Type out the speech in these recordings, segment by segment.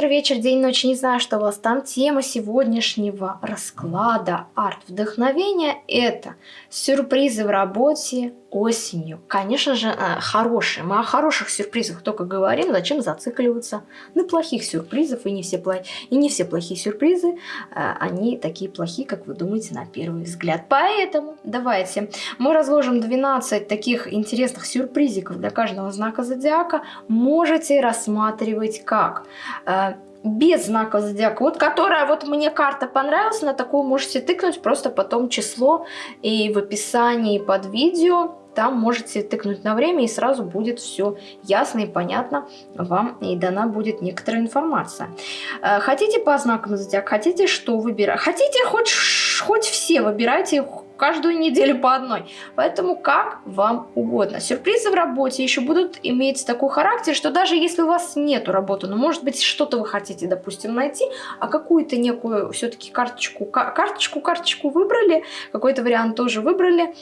утро, вечер, день, ночь, не знаю, что у вас там. Тема сегодняшнего расклада арт-вдохновения – это сюрпризы в работе осенью. Конечно же, э, хорошие. Мы о хороших сюрпризах только говорим, зачем зацикливаться на плохих сюрпризах. И не все, плохие, и не все плохие сюрпризы, э, они такие плохие, как вы думаете на первый взгляд. Поэтому давайте мы разложим 12 таких интересных сюрпризиков для каждого знака зодиака. Можете рассматривать как э, без знака зодиака, вот которая вот мне карта понравилась, на такую можете тыкнуть просто потом число и в описании под видео там можете тыкнуть на время и сразу будет все ясно и понятно вам и дана будет некоторая информация. Э, хотите по знакам зодиака, хотите что выбирать, хотите хоть, хоть все выбирайте каждую неделю по одной. Поэтому как вам угодно. Сюрпризы в работе еще будут иметь такой характер, что даже если у вас нету работы, но ну, может быть что-то вы хотите, допустим, найти, а какую-то некую все-таки карточку, карточку, карточку выбрали, какой-то вариант тоже выбрали,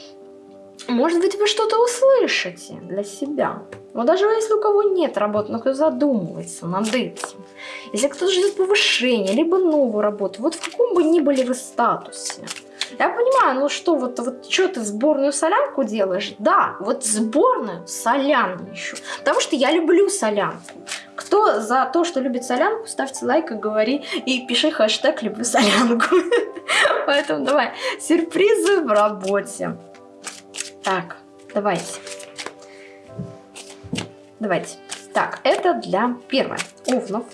может быть, вы что-то услышите для себя. Но даже если у кого нет работы, но кто задумывается над этим, если кто-то ждет повышения, либо новую работу, вот в каком бы ни были вы статусе, я понимаю, ну что, вот, вот что ты сборную солянку делаешь? Да, вот сборную солянищу. Потому что я люблю солянку. Кто за то, что любит солянку, ставьте лайк и говори, и пиши хэштег «люблю солянку». Поэтому давай, сюрпризы в работе. Так, давайте. Давайте. Так, это для первое. Овнов.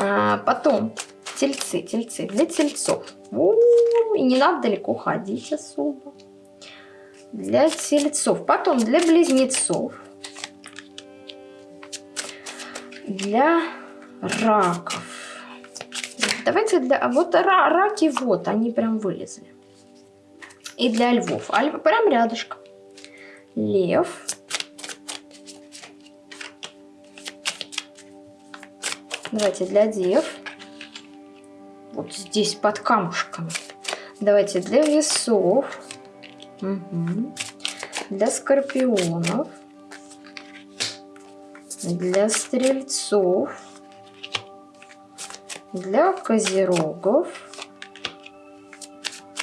А, потом тельцы, тельцы. Для тельцов. У -у -у, и не надо далеко ходить особо. Для тельцов. Потом для близнецов. Для раков. Давайте для... Вот раки вот, они прям вылезли и для львов. А прям рядышком. Лев. Давайте для дев. Вот здесь под камушками. Давайте для весов. Угу. Для скорпионов. Для стрельцов. Для козерогов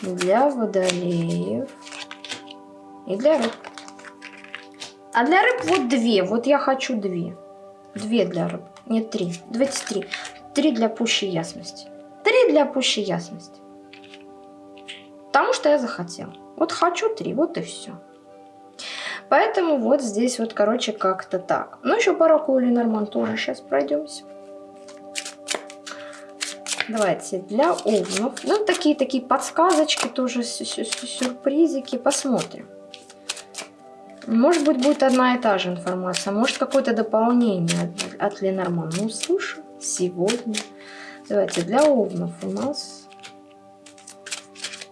для водолеев и для рыб. А для рыб вот две. Вот я хочу две. Две для рыб. Нет, три. Давайте три. Три для пущей ясности. Три для пущей ясности. Потому что я захотела. Вот хочу три, вот и все. Поэтому вот здесь вот, короче, как-то так. Ну, еще пару тоже сейчас пройдемся. Давайте для овнов. Ну, такие-такие подсказочки тоже, сюрпризики. Посмотрим. Может быть, будет одна и та же информация. Может, какое-то дополнение от Ленорман. Ну, слушай, сегодня. Давайте для овнов у нас.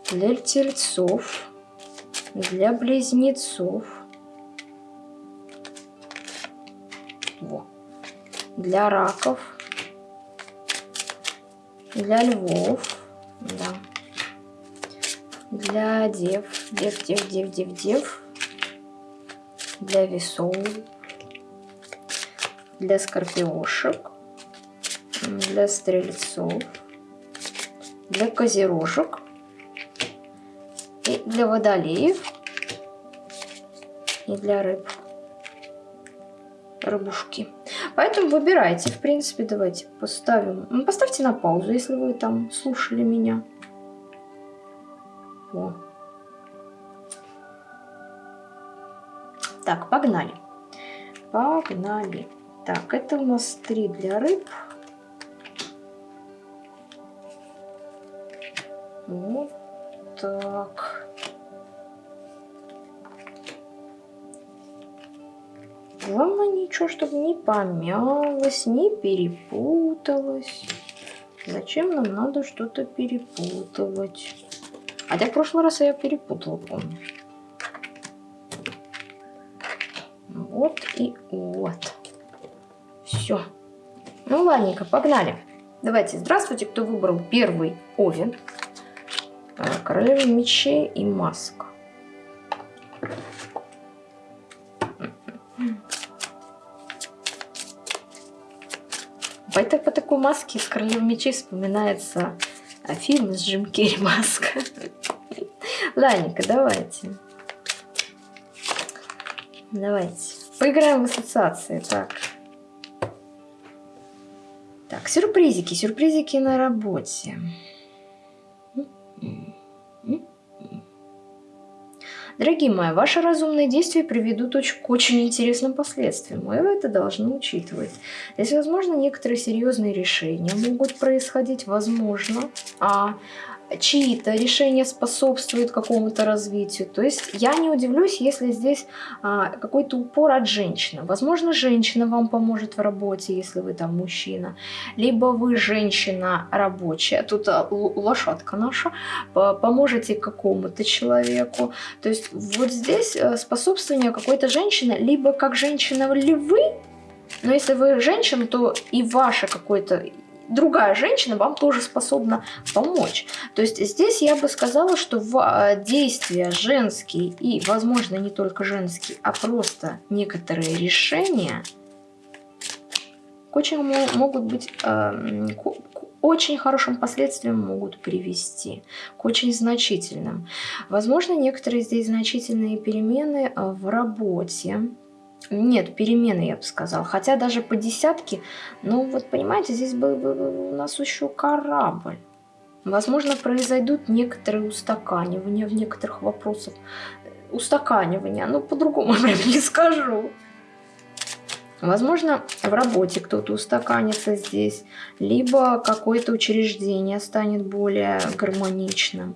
Для тельцов. Для близнецов. Во. Для раков для львов, да. Для дев, дев, дев, дев, дев, дев. Для весов. Для скорпиошек. Для стрельцов. Для козерожек. И для водолеев. И для рыб. Рыбушки. Поэтому выбирайте. В принципе, давайте поставим. Ну, поставьте на паузу, если вы там слушали меня. О. Так, погнали. Погнали. Так, это у нас три для рыб. Вот так. Главное ничего, чтобы не помялось, не перепуталось. Зачем нам надо что-то перепутывать? Хотя в прошлый раз я перепутала, помню. Вот и вот. Все. Ну, ладненько, погнали. Давайте, здравствуйте, кто выбрал первый Овен. Э, Королева мечей и маска. Маски с королевой мечей вспоминается а, фильм с Джим Керри маска. Ладненько, давайте. Давайте. Поиграем в ассоциации. Так. Так, сюрпризики. Сюрпризики на работе. Дорогие мои, ваши разумные действия приведут к очень интересным последствиям, вы это должны учитывать. Здесь, возможно, некоторые серьезные решения могут происходить, возможно, а чьи-то решения способствуют какому-то развитию. То есть я не удивлюсь, если здесь а, какой-то упор от женщины. Возможно, женщина вам поможет в работе, если вы там мужчина. Либо вы женщина рабочая, тут а, лошадка наша, поможете какому-то человеку. То есть вот здесь а, способствование какой-то женщины, либо как женщина ли вы, но если вы женщина, то и ваше какое-то другая женщина вам тоже способна помочь. То есть здесь я бы сказала, что в а, действия женские и, возможно, не только женские, а просто некоторые решения к очень могут быть э, к очень хорошим последствиям могут привести, к очень значительным. Возможно, некоторые здесь значительные перемены в работе, нет, перемены, я бы сказал. Хотя даже по десятке, ну вот понимаете, здесь был бы у нас еще корабль. Возможно, произойдут некоторые устаканивания в некоторых вопросах. Устаканивания, ну по-другому прям не скажу. Возможно, в работе кто-то устаканится здесь, либо какое-то учреждение станет более гармоничным.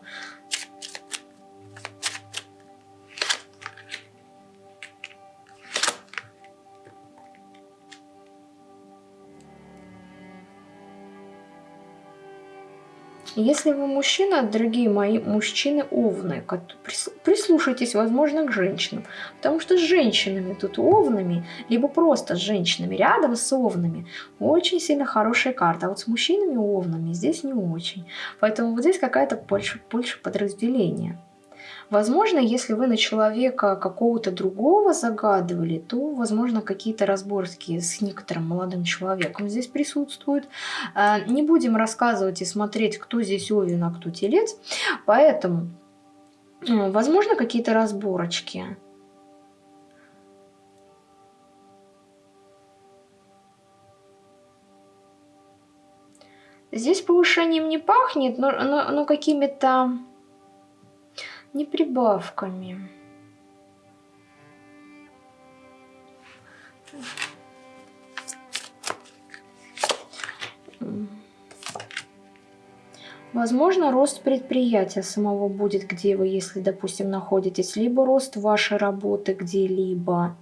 Если вы мужчина, дорогие мои мужчины овны, прислушайтесь, возможно, к женщинам. Потому что с женщинами тут овнами, либо просто с женщинами рядом с овнами, очень сильно хорошая карта. А вот с мужчинами овнами здесь не очень. Поэтому вот здесь какая-то больше, больше подразделения. Возможно, если вы на человека какого-то другого загадывали, то, возможно, какие-то разборки с некоторым молодым человеком здесь присутствуют. А, не будем рассказывать и смотреть, кто здесь Овен, а кто Телец. Поэтому, возможно, какие-то разборочки. Здесь повышением не пахнет, но, но, но какими-то не прибавками. Возможно, рост предприятия самого будет, где вы, если, допустим, находитесь, либо рост вашей работы где-либо.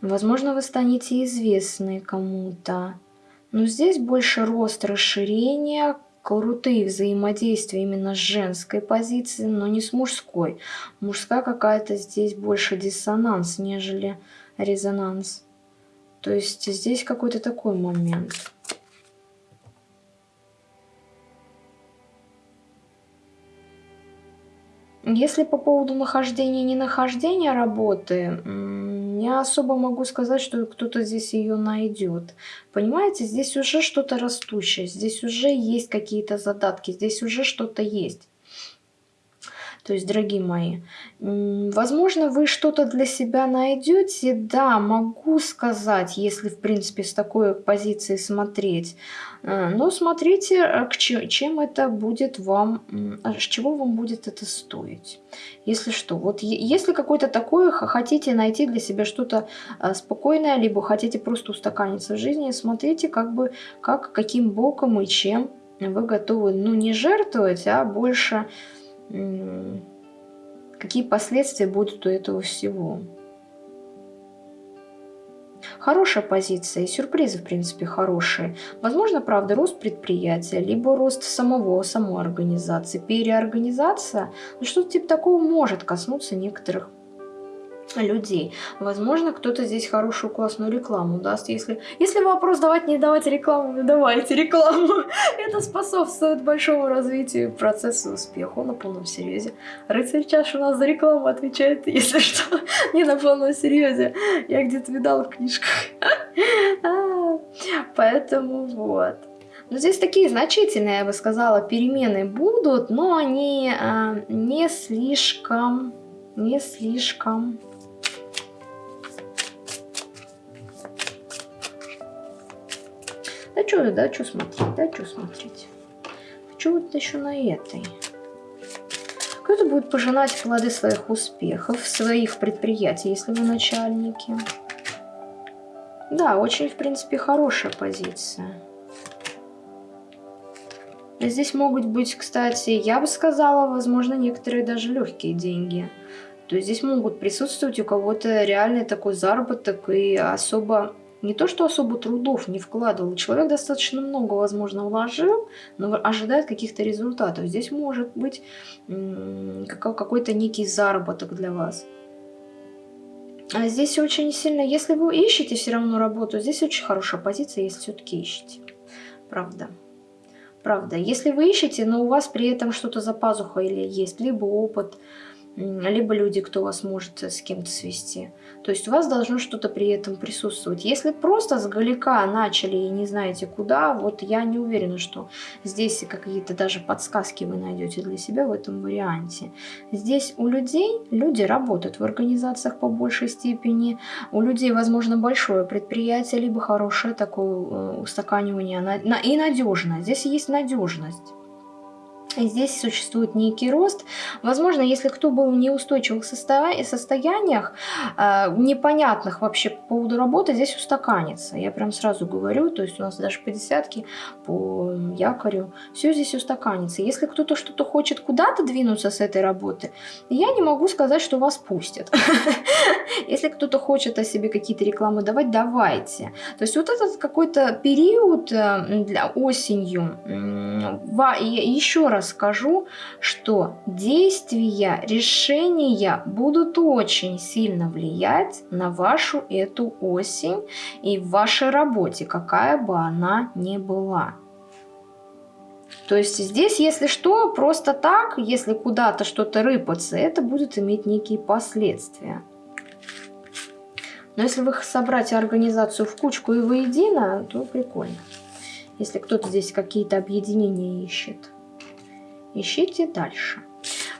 Возможно, вы станете известны кому-то. Но здесь больше рост расширения, крутые взаимодействия именно с женской позиции, но не с мужской. Мужская какая-то здесь больше диссонанс, нежели резонанс. То есть здесь какой-то такой момент. Если по поводу нахождения и ненахождения работы, не особо могу сказать, что кто-то здесь ее найдет. Понимаете, здесь уже что-то растущее, здесь уже есть какие-то задатки, здесь уже что-то есть. То есть, дорогие мои, возможно, вы что-то для себя найдете. Да, могу сказать, если, в принципе, с такой позиции смотреть. Э, но смотрите, э, к чем это будет вам, а, с чего вам будет это стоить. Если что, вот если какое-то такое хотите найти для себя что-то а, спокойное, либо хотите просто устаканиться в жизни, смотрите, как бы, как, каким боком и чем вы готовы, ну, не жертвовать, а больше какие последствия будут у этого всего. Хорошая позиция и сюрпризы, в принципе, хорошие. Возможно, правда, рост предприятия, либо рост самого, самой организации, переорганизация. Ну, что-то типа такого может коснуться некоторых людей. Возможно, кто-то здесь хорошую классную рекламу даст. Если, если вопрос давать, не давать рекламу, не давайте рекламу. Это способствует большому развитию процесса успеха на полном серьезе. Рыцарь чаш у нас за рекламу отвечает, если что, не на полном серьезе. Я где-то видала в книжках. А, Поэтому вот. Но здесь такие значительные, я бы сказала, перемены будут, но они э, не слишком, не слишком Да что, да, что смотреть, да, что смотреть. Хочу вот еще на этой. Кто-то будет пожинать плоды своих успехов, своих предприятий, если вы начальники. Да, очень, в принципе, хорошая позиция. Здесь могут быть, кстати, я бы сказала, возможно, некоторые даже легкие деньги. То есть здесь могут присутствовать у кого-то реальный такой заработок и особо не то, что особо трудов не вкладывал. Человек достаточно много, возможно, вложил, но ожидает каких-то результатов. Здесь может быть какой-то некий заработок для вас. А здесь очень сильно, если вы ищете все равно работу, здесь очень хорошая позиция, если все-таки ищете. Правда. Правда. Если вы ищете, но у вас при этом что-то за пазухой или есть, либо опыт, либо люди, кто вас может с кем-то свести. То есть у вас должно что-то при этом присутствовать. Если просто с галика начали и не знаете куда, вот я не уверена, что здесь какие-то даже подсказки вы найдете для себя в этом варианте. Здесь у людей, люди работают в организациях по большей степени, у людей, возможно, большое предприятие, либо хорошее такое э, устаканивание и надежность. Здесь есть надежность. Здесь существует некий рост. Возможно, если кто был в неустойчивых состояниях, э, непонятных вообще по поводу работы, здесь устаканится. Я прям сразу говорю, то есть у нас даже по десятке, по якорю, все здесь устаканится. Если кто-то что-то хочет куда-то двинуться с этой работы, я не могу сказать, что вас пустят. Если кто-то хочет о себе какие-то рекламы давать, давайте. То есть вот этот какой-то период э, для осенью, еще раз скажу, что действия, решения будут очень сильно влиять на вашу эту осень и в вашей работе, какая бы она ни была. То есть здесь, если что, просто так, если куда-то что-то рыпаться, это будет иметь некие последствия. Но если вы собрать организацию в кучку и воедино, то прикольно. Если кто-то здесь какие-то объединения ищет ищите дальше.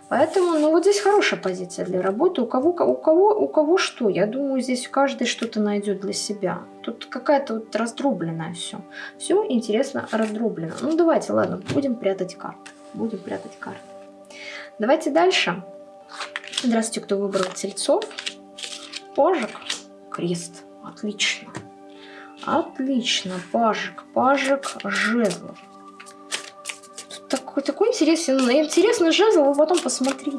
Поэтому, ну вот здесь хорошая позиция для работы. У кого, у кого, у кого что? Я думаю, здесь каждый что-то найдет для себя. Тут какая-то вот раздробленная все. Все интересно раздроблено. Ну давайте, ладно, будем прятать карты. Будем прятать карты. Давайте дальше. Здравствуйте, кто выбрал тельцов. Пажик, крест. Отлично. Отлично. Пажик, пажик, жезлов такой, такой интересный, интересный жезл, вы потом посмотрите.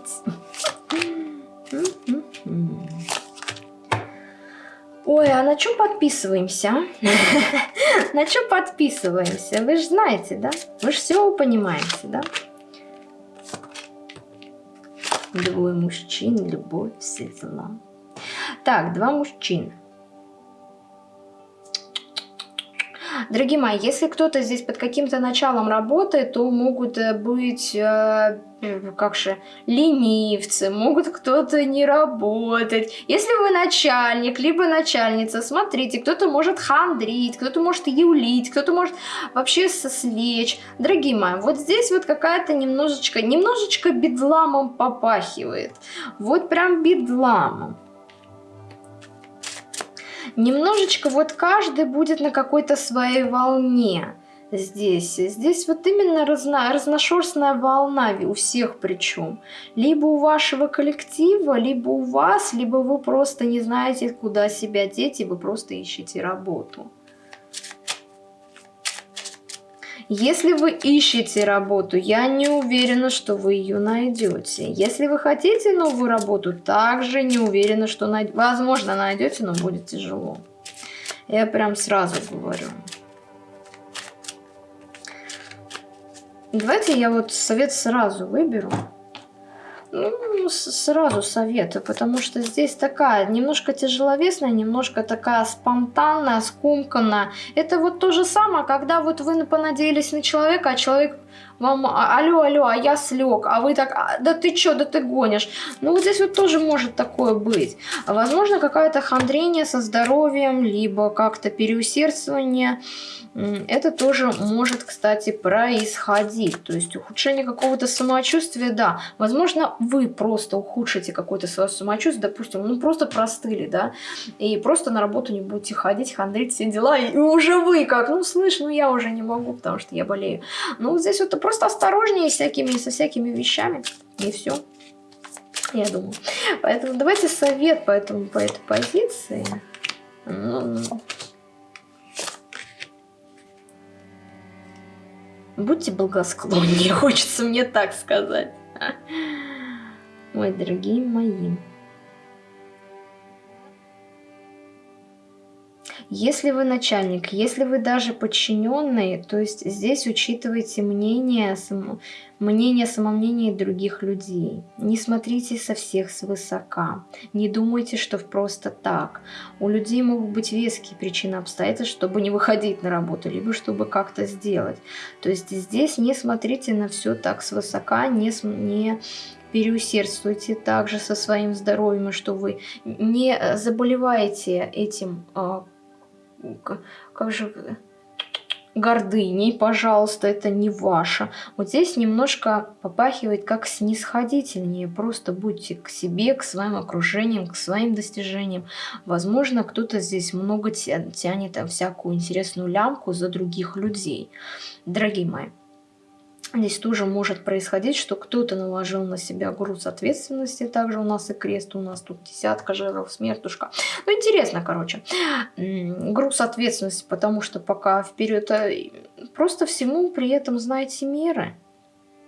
Ой, а на чем подписываемся? На чем подписываемся? Вы же знаете, да? Вы же все понимаете, да? Двое мужчин, любовь, светла. Так, два мужчины. Дорогие мои, если кто-то здесь под каким-то началом работает, то могут э, быть, э, как же, ленивцы, могут кто-то не работать. Если вы начальник, либо начальница, смотрите, кто-то может хандрить, кто-то может юлить, кто-то может вообще сослечь. Дорогие мои, вот здесь вот какая-то немножечко, немножечко бедламом попахивает. Вот прям бедламом немножечко вот каждый будет на какой-то своей волне здесь. Здесь вот именно разно, разношерстная волна у всех причем. Либо у вашего коллектива, либо у вас, либо вы просто не знаете, куда себя деть, и вы просто ищете работу. Если вы ищете работу, я не уверена, что вы ее найдете. Если вы хотите новую работу, также не уверена, что найдете. Возможно, найдете, но будет тяжело. Я прям сразу говорю. Давайте я вот совет сразу выберу. Ну, сразу советую, потому что здесь такая немножко тяжеловесная, немножко такая спонтанная, скомканная. Это вот то же самое, когда вот вы понадеялись на человека, а человек Вам, а, алло, алло, а я слег, а вы так, а, да ты чё, да ты гонишь. Ну вот здесь вот тоже может такое быть. Возможно, какое-то хандрение со здоровьем, либо как-то переусердствование. Это тоже может, кстати, происходить. То есть ухудшение какого-то самочувствия, да. Возможно, вы просто ухудшите какое-то свое самочувствие, допустим, ну просто простыли, да, и просто на работу не будете ходить, хандрить все дела, и уже вы как, ну слышь, ну я уже не могу, потому что я болею. Ну вот здесь вот просто осторожнее всякими, со всякими вещами, и все. Я думаю. Поэтому давайте совет по, этому, по этой позиции. Ну, Будьте благосклоннее, хочется мне так сказать. Ой, дорогие мои. Если вы начальник, если вы даже подчиненный, то есть здесь учитывайте мнение, само, мнение, самомнение других людей. Не смотрите со всех свысока. Не думайте, что просто так. У людей могут быть веские причины обстоятельств, чтобы не выходить на работу, либо чтобы как-то сделать. То есть здесь не смотрите на все так свысока, не, не переусердствуйте также со своим здоровьем, что вы не заболеваете этим а, как же гордыней, пожалуйста, это не ваше. Вот здесь немножко попахивает как снисходительнее. Просто будьте к себе, к своим окружениям, к своим достижениям. Возможно, кто-то здесь много тянет всякую интересную лямку за других людей. Дорогие мои, Здесь тоже может происходить, что кто-то наложил на себя груз ответственности. Также у нас и крест, у нас тут десятка жиров, смертушка. Ну, интересно, короче. Груз ответственности, потому что пока вперед... А, просто всему при этом знаете меры.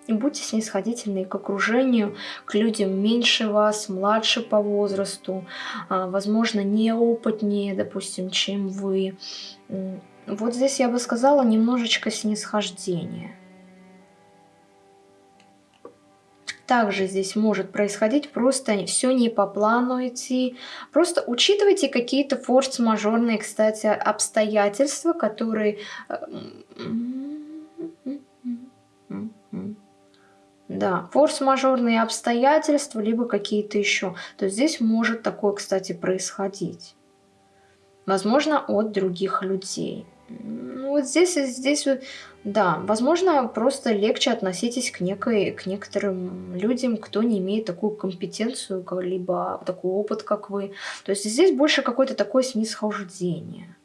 И будьте снисходительны к окружению, к людям меньше вас, младше по возрасту, а, возможно, неопытнее, допустим, чем вы. Вот здесь я бы сказала немножечко снисхождения. Также здесь может происходить, просто все не по плану идти. Просто учитывайте какие-то форс-мажорные, кстати, обстоятельства, которые... Э, да, форс-мажорные обстоятельства, либо какие-то еще. То есть здесь может такое, кстати, происходить. Возможно, от других людей. Ну, вот здесь, здесь да, возможно, просто легче относитесь к, некой, к некоторым людям, кто не имеет такую компетенцию, либо такой опыт, как вы. То есть здесь больше какое-то такое снисхождение.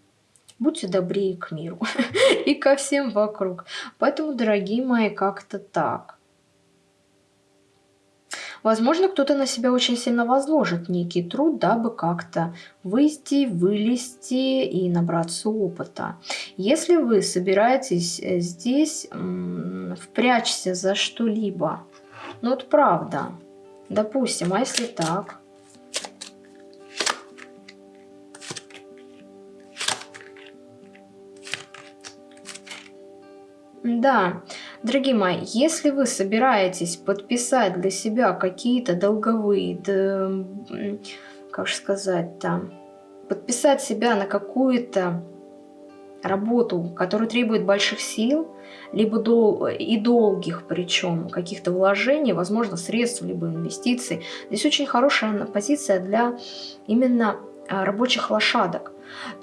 Будьте добрее к миру и ко всем вокруг. Поэтому, дорогие мои, как-то так. Возможно, кто-то на себя очень сильно возложит некий труд, дабы как-то выйти, вылезти и набраться опыта. Если вы собираетесь э, здесь впрячься за что-либо, ну вот правда, допустим, а если так? Да, Дорогие мои, если вы собираетесь подписать для себя какие-то долговые, да, как же сказать там, подписать себя на какую-то работу, которая требует больших сил, либо дол и долгих причем, каких-то вложений, возможно, средств, либо инвестиций. Здесь очень хорошая позиция для именно а, рабочих лошадок.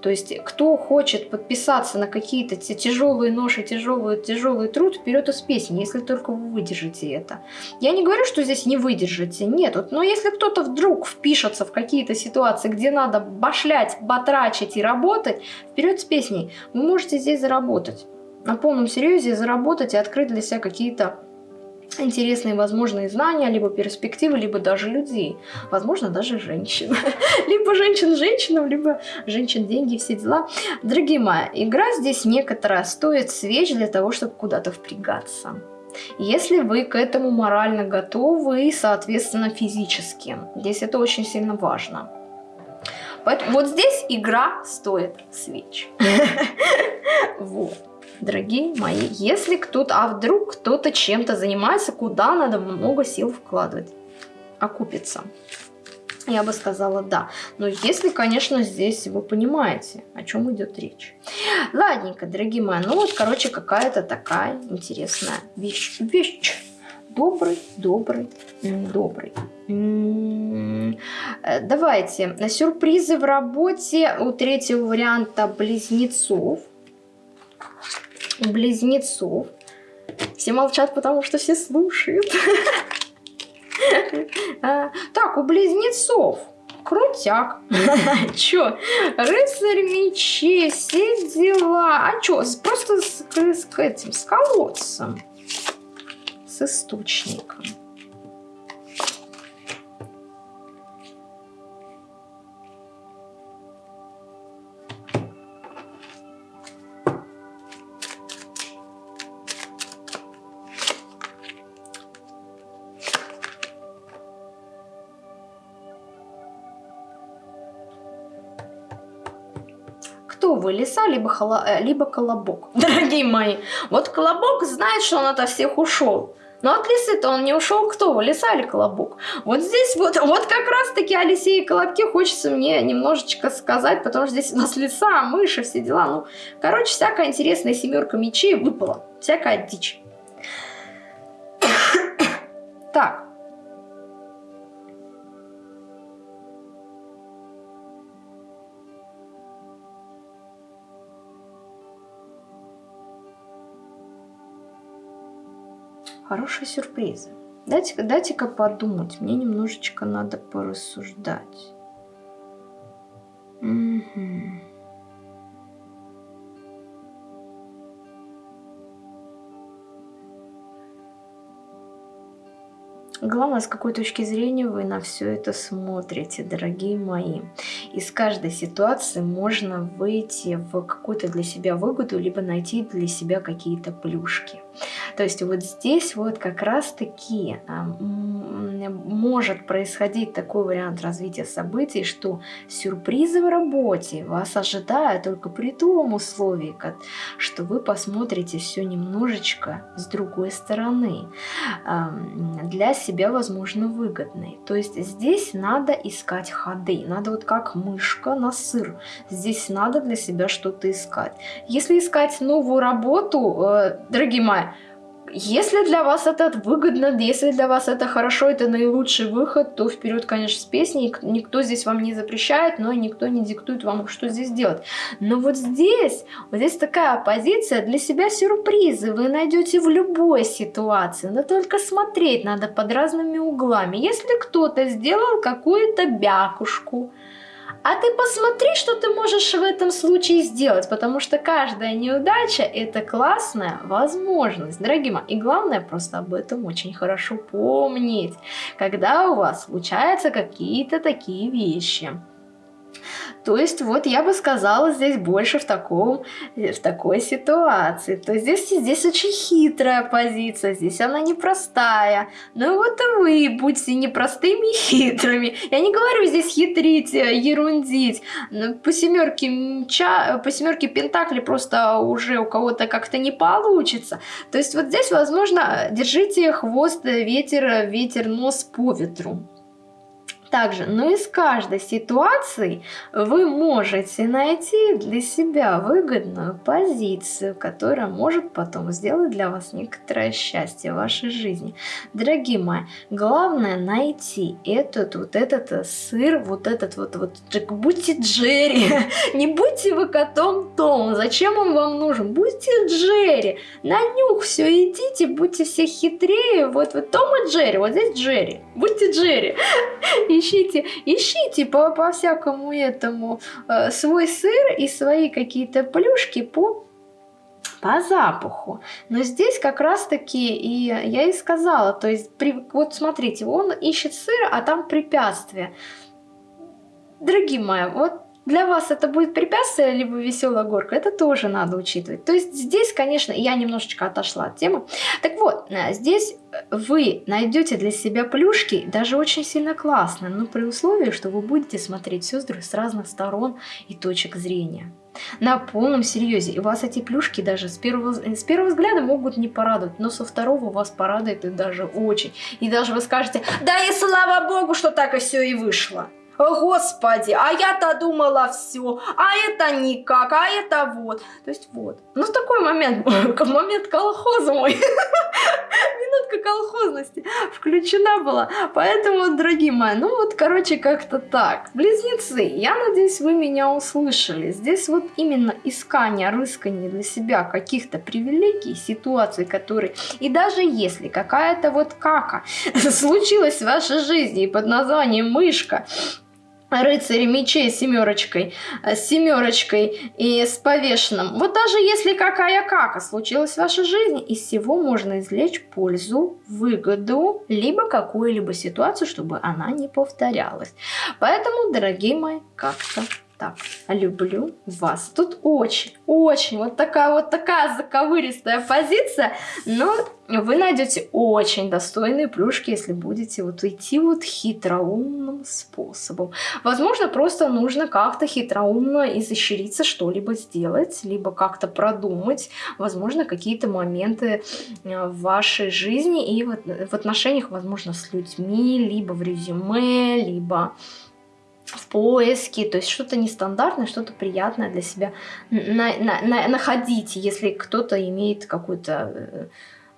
То есть, кто хочет подписаться на какие-то тяжелые ноши, тяжелый, тяжелый труд, вперед из песни, если только вы выдержите это. Я не говорю, что здесь не выдержите, нет. Вот, но если кто-то вдруг впишется в какие-то ситуации, где надо башлять, батрачить и работать, вперед с песней, вы можете здесь заработать. На полном серьезе заработать и открыть для себя какие-то интересные возможные знания, либо перспективы, либо даже людей. Возможно, даже женщин. либо женщин женщинам, либо женщин деньги, все дела. Дорогие мои, игра здесь некоторая стоит свеч для того, чтобы куда-то впрягаться. Если вы к этому морально готовы и, соответственно, физически. Здесь это очень сильно важно. Поэтому вот здесь игра стоит свеч. вот дорогие мои, если кто-то, а вдруг кто-то чем-то занимается, куда надо много сил вкладывать, окупится. Я бы сказала да. Но если, конечно, здесь вы понимаете, о чем идет речь. Ладненько, дорогие мои. Ну вот, короче, какая-то такая интересная вещь. Вещь. Добрый, добрый, добрый. Э, давайте. Сюрпризы в работе у третьего варианта близнецов. Близнецов. Все молчат, потому что все слушают. А, так, у близнецов. Крутяк. Чё? Рыцарь мечей, все дела. А чё? Просто с, с этим, с колодцем. С источником. Лиса, либо, холо, э, либо колобок. Дорогие мои, вот колобок знает, что он ото всех ушел. Но от лисы-то он не ушел, кто лиса или колобок? Вот здесь вот, вот как раз-таки о лисе и колобке хочется мне немножечко сказать, потому что здесь у нас лиса, мыши, все дела. Ну, короче, всякая интересная семерка мечей выпала, всякая дичь. так, Хорошие сюрпризы. Дайте-ка дайте подумать. Мне немножечко надо порассуждать. Угу. Главное, с какой точки зрения вы на все это смотрите, дорогие мои. Из каждой ситуации можно выйти в какую-то для себя выгоду, либо найти для себя какие-то плюшки. То есть вот здесь вот как раз-таки а, может происходить такой вариант развития событий, что сюрпризы в работе вас ожидают только при том условии, что вы посмотрите все немножечко с другой стороны. Для себя, возможно, выгодный. То есть здесь надо искать ходы, надо вот как мышка на сыр. Здесь надо для себя что-то искать. Если искать новую работу, э, дорогие мои, если для вас это выгодно, если для вас это хорошо, это наилучший выход, то вперед, конечно, с песней. Никто здесь вам не запрещает, но никто не диктует вам, что здесь делать. Но вот здесь, вот здесь такая позиция для себя сюрпризы вы найдете в любой ситуации. Но только смотреть надо под разными углами. Если кто-то сделал какую-то бякушку, а ты посмотри, что ты можешь в этом случае сделать, потому что каждая неудача – это классная возможность, дорогие мои. И главное просто об этом очень хорошо помнить, когда у вас случаются какие-то такие вещи. То есть вот я бы сказала здесь больше в, таком, в такой ситуации. То есть здесь, здесь очень хитрая позиция, здесь она непростая. Ну вот и вы будьте непростыми и хитрыми. Я не говорю здесь хитрить, э, ерундить. По семерке, мча, по семерке пентакли просто уже у кого-то как-то не получится. То есть вот здесь, возможно, держите хвост, ветер, ветер, нос по ветру также, но из каждой ситуации вы можете найти для себя выгодную позицию, которая может потом сделать для вас некоторое счастье в вашей жизни. Дорогие мои, главное найти этот вот этот э, сыр, вот этот вот, вот будьте Джерри, не будьте вы котом Том, зачем он вам нужен? Будьте Джерри, на нюх все идите, будьте все хитрее, вот, вот Том и Джерри, вот здесь Джерри, будьте Джерри, ищите, ищите по, по всякому этому э, свой сыр и свои какие-то плюшки по по запаху. Но здесь как раз-таки и я и сказала, то есть при, вот смотрите, он ищет сыр, а там препятствие. Дорогие мои, вот для вас это будет препятствие, либо веселая горка, это тоже надо учитывать. То есть здесь, конечно, я немножечко отошла от темы. Так вот, э, здесь вы найдете для себя плюшки, даже очень сильно классно, но при условии, что вы будете смотреть все с разных сторон и точек зрения. На полном серьезе. И вас эти плюшки даже с первого, с первого взгляда могут не порадовать, но со второго вас порадует и даже очень. И даже вы скажете, да и слава богу, что так и все и вышло. Господи, а я-то думала все, а это никак, а это вот. То есть вот. Ну, такой момент, момент колхоза мой, минутка колхозности включена была. Поэтому, дорогие мои, ну вот, короче, как-то так. Близнецы, я надеюсь, вы меня услышали. Здесь вот именно искание, рыскание для себя каких-то привилегий, ситуаций, которые... И даже если какая-то вот кака случилась в вашей жизни под названием мышка, рыцари мечей семерочкой, э, с семерочкой и с повешенным. Вот даже если какая кака случилась в вашей жизни, из всего можно извлечь пользу, выгоду, либо какую-либо ситуацию, чтобы она не повторялась. Поэтому, дорогие мои, как-то так, люблю вас. Тут очень, очень вот такая вот такая заковыристая позиция, но вы найдете очень достойные плюшки, если будете вот идти вот хитроумным способом. Возможно, просто нужно как-то хитроумно изощриться, что-либо сделать, либо как-то продумать, возможно, какие-то моменты э, в вашей жизни и в отношениях, возможно, с людьми, либо в резюме, либо в поиске, то есть что-то нестандартное, что-то приятное для себя на, на, на, находить, если кто-то имеет какую-то э,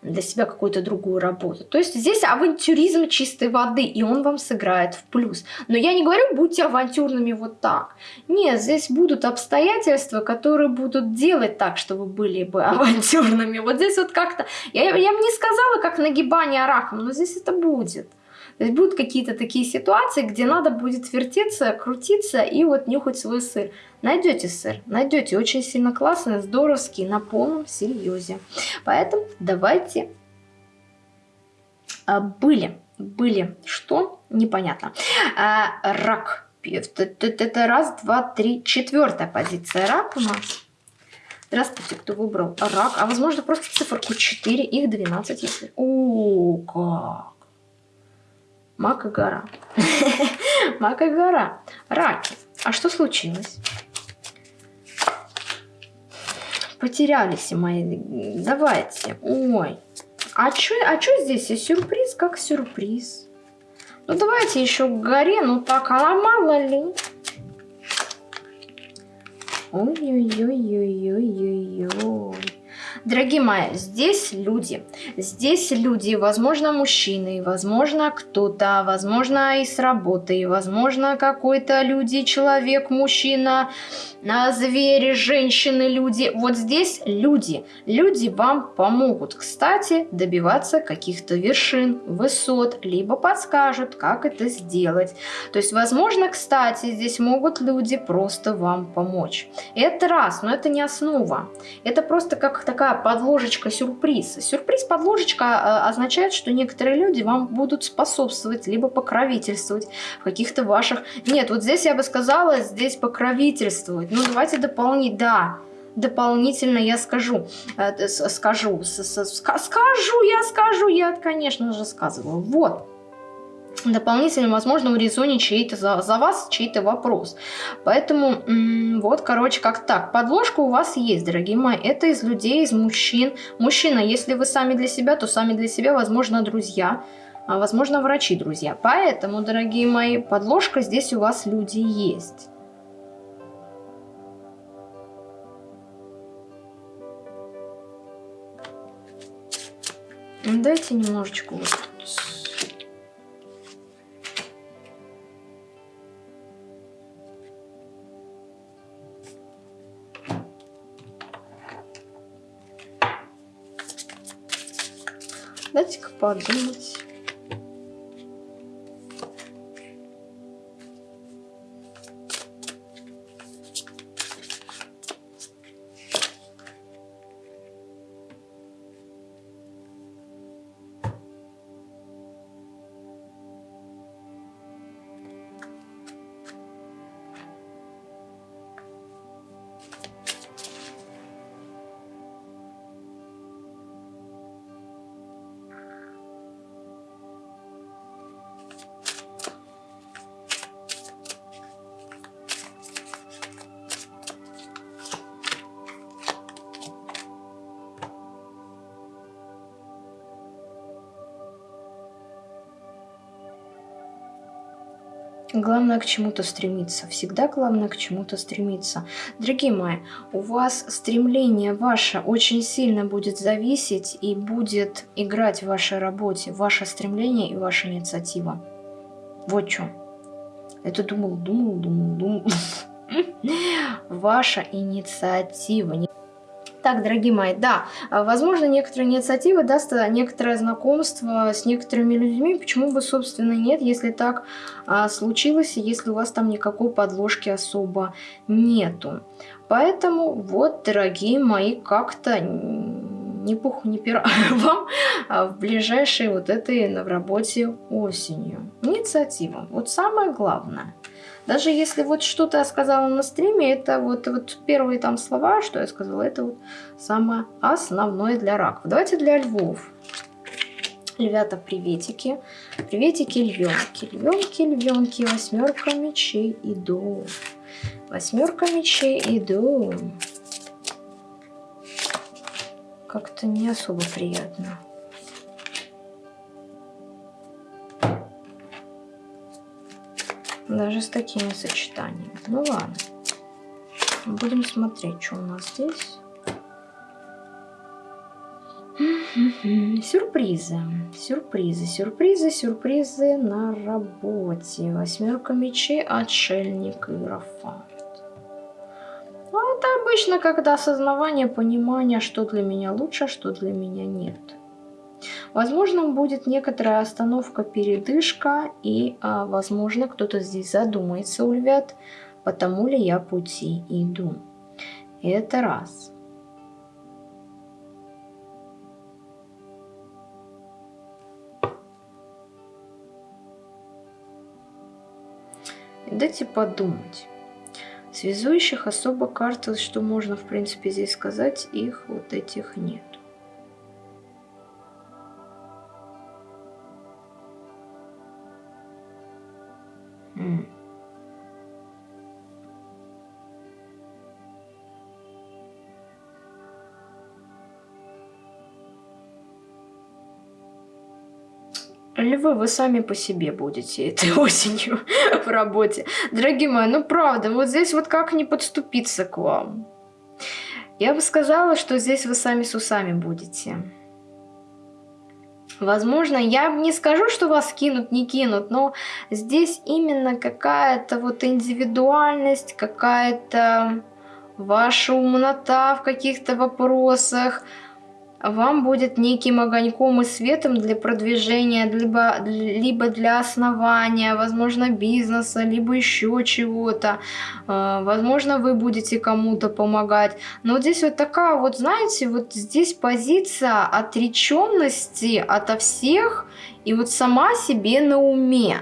для себя какую-то другую работу. То есть здесь авантюризм чистой воды, и он вам сыграет в плюс. Но я не говорю, будьте авантюрными вот так. Нет, здесь будут обстоятельства, которые будут делать так, что вы были бы авантюрными. Вот здесь вот как-то... Я, я бы не сказала, как нагибание раком, но здесь это будет. То есть будут какие-то такие ситуации, где надо будет вертеться, крутиться и вот нюхать свой сыр. Найдете сыр, найдете очень сильно классный, здоровский, на полном серьезе. Поэтому давайте а, были, были, что? Непонятно. А, рак. Это раз, два, три, четвертая позиция рак у нас. Здравствуйте, кто выбрал рак. А возможно просто циферку 4, их 12, если... О, как! Мака гора. Мака гора. Раки. А что случилось? Потерялись мои. Давайте. Ой. А что а чё здесь? Сюрприз как сюрприз. Ну давайте еще к горе. Ну так, а мало ли. Ой-ой-ой-ой-ой-ой-ой. Дорогие мои, здесь люди. Здесь люди, возможно, мужчины, возможно, кто-то, возможно, и с работы, возможно, какой-то люди, человек, мужчина, а, звери, женщины, люди. Вот здесь люди. Люди вам помогут, кстати, добиваться каких-то вершин, высот, либо подскажут, как это сделать. То есть, возможно, кстати, здесь могут люди просто вам помочь. Это раз, но это не основа. Это просто как такая подложечка сюрприз. Сюрприз-подложечка э, означает, что некоторые люди вам будут способствовать, либо покровительствовать в каких-то ваших... Нет, вот здесь я бы сказала, здесь покровительствовать. Ну, давайте дополнить, да, дополнительно я скажу, э, скажу, скажу, я скажу, я, конечно же, сказываю. Вот дополнительно, возможно, урезонить чей-то за, за вас чей-то вопрос. Поэтому вот, короче, как так. Подложка у вас есть, дорогие мои. Это из людей, из мужчин. Мужчина, если вы сами для себя, то сами для себя, возможно, друзья. А возможно, врачи, друзья. Поэтому, дорогие мои, подложка здесь у вас люди есть. Дайте немножечко вот Дайте-ка подумать. Главное к чему-то стремиться. Всегда главное к чему-то стремиться. Дорогие мои, у вас стремление ваше очень сильно будет зависеть и будет играть в вашей работе. Ваше стремление и ваша инициатива. Вот что. Это думал, думал, думал, думал. Ваша инициатива. Так, дорогие мои, да, возможно, некоторые инициативы даст некоторое знакомство с некоторыми людьми. Почему бы, собственно, нет, если так а, случилось, если у вас там никакой подложки особо нету. Поэтому, вот, дорогие мои, как-то ни пуху, ни пера вам а, в ближайшей вот этой в работе осенью. Инициатива. Вот самое главное. Даже если вот что-то я сказала на стриме, это вот, вот первые там слова, что я сказала, это вот самое основное для раков. Давайте для львов. Львята, приветики. Приветики, львенки. Львенки, львенки, восьмерка мечей иду. Восьмерка мечей иду. Как-то не особо приятно. Даже с такими сочетаниями. Ну ладно. Будем смотреть, что у нас здесь. Сюрпризы, сюрпризы, сюрпризы, сюрпризы на работе. Восьмерка мечей, отшельник и графант. Ну, это обычно, когда осознавание, понимание, что для меня лучше, а что для меня нет. Возможно, будет некоторая остановка, передышка, и, а, возможно, кто-то здесь задумается у львят, потому ли я пути иду. Это раз. Дайте подумать. Связующих особо карты, что можно в принципе здесь сказать, их вот этих нет. Львы, вы сами по себе будете этой осенью в работе. Дорогие мои, ну правда, вот здесь вот как не подступиться к вам? Я бы сказала, что здесь вы сами с усами будете. Возможно, я не скажу, что вас кинут, не кинут, но здесь именно какая-то вот индивидуальность, какая-то ваша умнота в каких-то вопросах, вам будет неким огоньком и светом для продвижения, либо, либо для основания, возможно, бизнеса, либо еще чего-то. А, возможно, вы будете кому-то помогать. Но здесь вот такая вот, знаете, вот здесь позиция отреченности ото всех и вот сама себе на уме.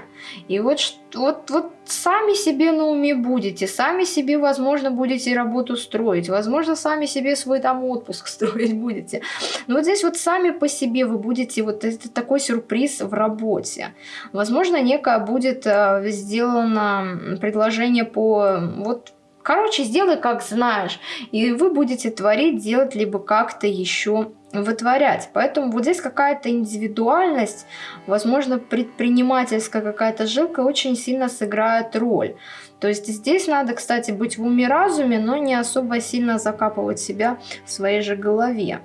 И вот, вот, вот сами себе на уме будете, сами себе, возможно, будете работу строить, возможно, сами себе свой там отпуск строить будете. Но вот здесь вот сами по себе вы будете, вот это такой сюрприз в работе. Возможно, некое будет э, сделано предложение по вот Короче, сделай как знаешь, и вы будете творить, делать, либо как-то еще вытворять. Поэтому вот здесь какая-то индивидуальность, возможно, предпринимательская какая-то жилка очень сильно сыграет роль. То есть здесь надо, кстати, быть в уме-разуме, но не особо сильно закапывать себя в своей же голове.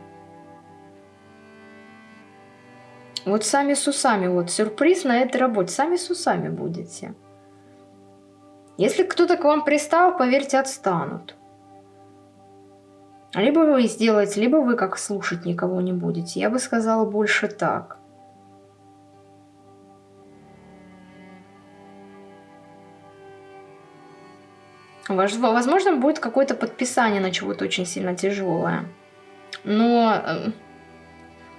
Вот сами с усами, вот сюрприз на этой работе, сами с усами будете. Если кто-то к вам пристал, поверьте, отстанут. Либо вы сделаете, либо вы как слушать никого не будете. Я бы сказала больше так. Возможно, будет какое-то подписание на чего-то очень сильно тяжелое. Но, э,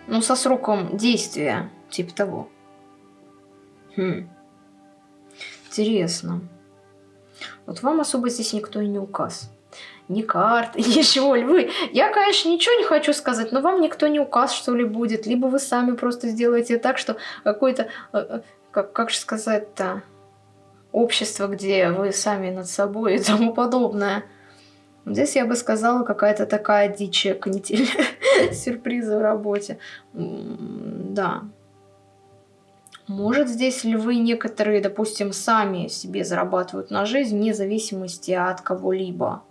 ну, со сроком действия, типа того. Хм. Интересно. Вот вам особо здесь никто и не указ. Ни карты, ничего. Львы, я, конечно, ничего не хочу сказать, но вам никто не указ, что ли, будет. Либо вы сами просто сделаете так, что какое-то, э, э, как, как же сказать-то, общество, где вы сами над собой и тому подобное. Здесь я бы сказала, какая-то такая дичья канитель, сюрпризы в работе. Да. Может, здесь львы некоторые, допустим, сами себе зарабатывают на жизнь, вне зависимости от кого-либо.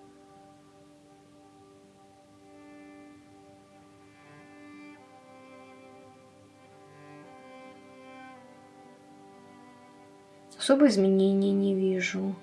Особо изменений не вижу.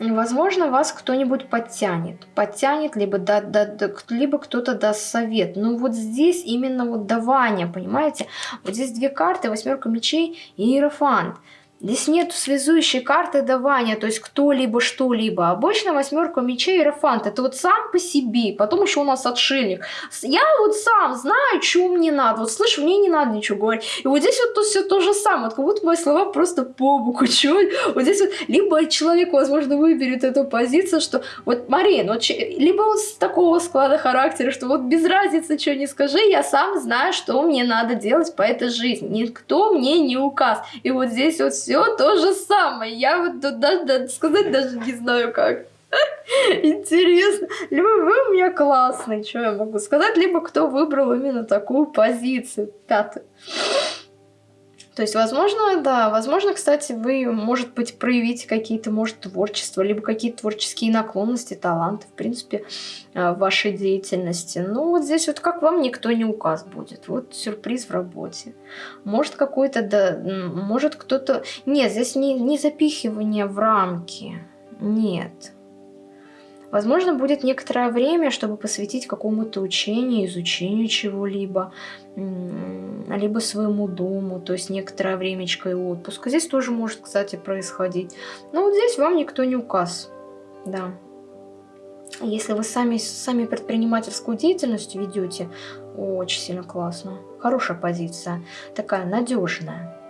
Возможно, вас кто-нибудь подтянет. Подтянет, либо, да, да, да, либо кто-то даст совет. Но вот здесь именно вот давание, понимаете? Вот здесь две карты, восьмерка мечей и иерофант. Здесь нет связующей карты давания, то есть кто-либо что-либо. Обычно восьмерка мечей и Рафант. Это вот сам по себе. Потом еще у нас отшельник. Я вот сам знаю, что мне надо. Вот слышь, мне не надо ничего говорить. И вот здесь вот то, все то же самое. Вот как будто мои слова просто по боку. Чё? Вот здесь вот либо человек, возможно, выберет эту позицию, что вот Марин, вот, либо он с такого склада характера, что вот без разницы, что не скажи, я сам знаю, что мне надо делать по этой жизни. Никто мне не указ. И вот здесь вот все все то же самое. Я вот тут даже, сказать даже не знаю как. Интересно. Либо вы у меня классный, что я могу сказать, либо кто выбрал именно такую позицию, пятую. То есть, возможно, да, возможно, кстати, вы, может быть, проявите какие-то, может, творчество, либо какие-то творческие наклонности, таланты, в принципе, э, в вашей деятельности. Ну, вот здесь вот как вам никто не указ будет. Вот сюрприз в работе. Может, какой-то, да, может, кто-то... Нет, здесь не, не запихивание в рамки. Нет. Возможно, будет некоторое время, чтобы посвятить какому-то учению, изучению чего-либо, либо своему дому, то есть некоторое времечко и отпуск. Здесь тоже может, кстати, происходить. Но вот здесь вам никто не указ. Да. Если вы сами, сами предпринимательскую деятельность ведете, очень сильно классно. Хорошая позиция, такая надежная.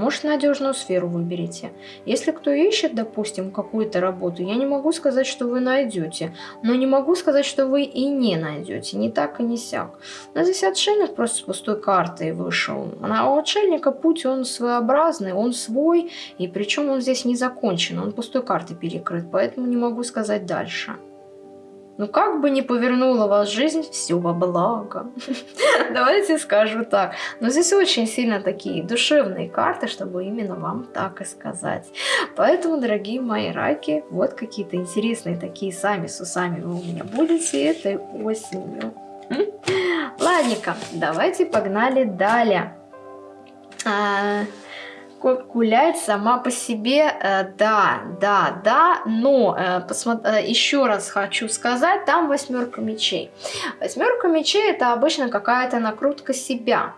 Может, надежную сферу выберите. Если кто ищет, допустим, какую-то работу, я не могу сказать, что вы найдете. Но не могу сказать, что вы и не найдете. Не так и не сяк. Но здесь отшельник просто с пустой картой вышел. А у отшельника путь, он своеобразный, он свой. И причем он здесь не закончен, он пустой картой перекрыт. Поэтому не могу сказать дальше. Ну как бы ни повернула вас жизнь, все во благо. Давайте скажу так. Но здесь очень сильно такие душевные карты, чтобы именно вам так и сказать. Поэтому, дорогие мои раки, вот какие-то интересные такие сами с усами вы у меня будете этой осенью. Ладненько, давайте погнали далее. Гулять сама по себе, э, да, да, да, но э, э, еще раз хочу сказать, там восьмерка мечей. Восьмерка мечей это обычно какая-то накрутка себя.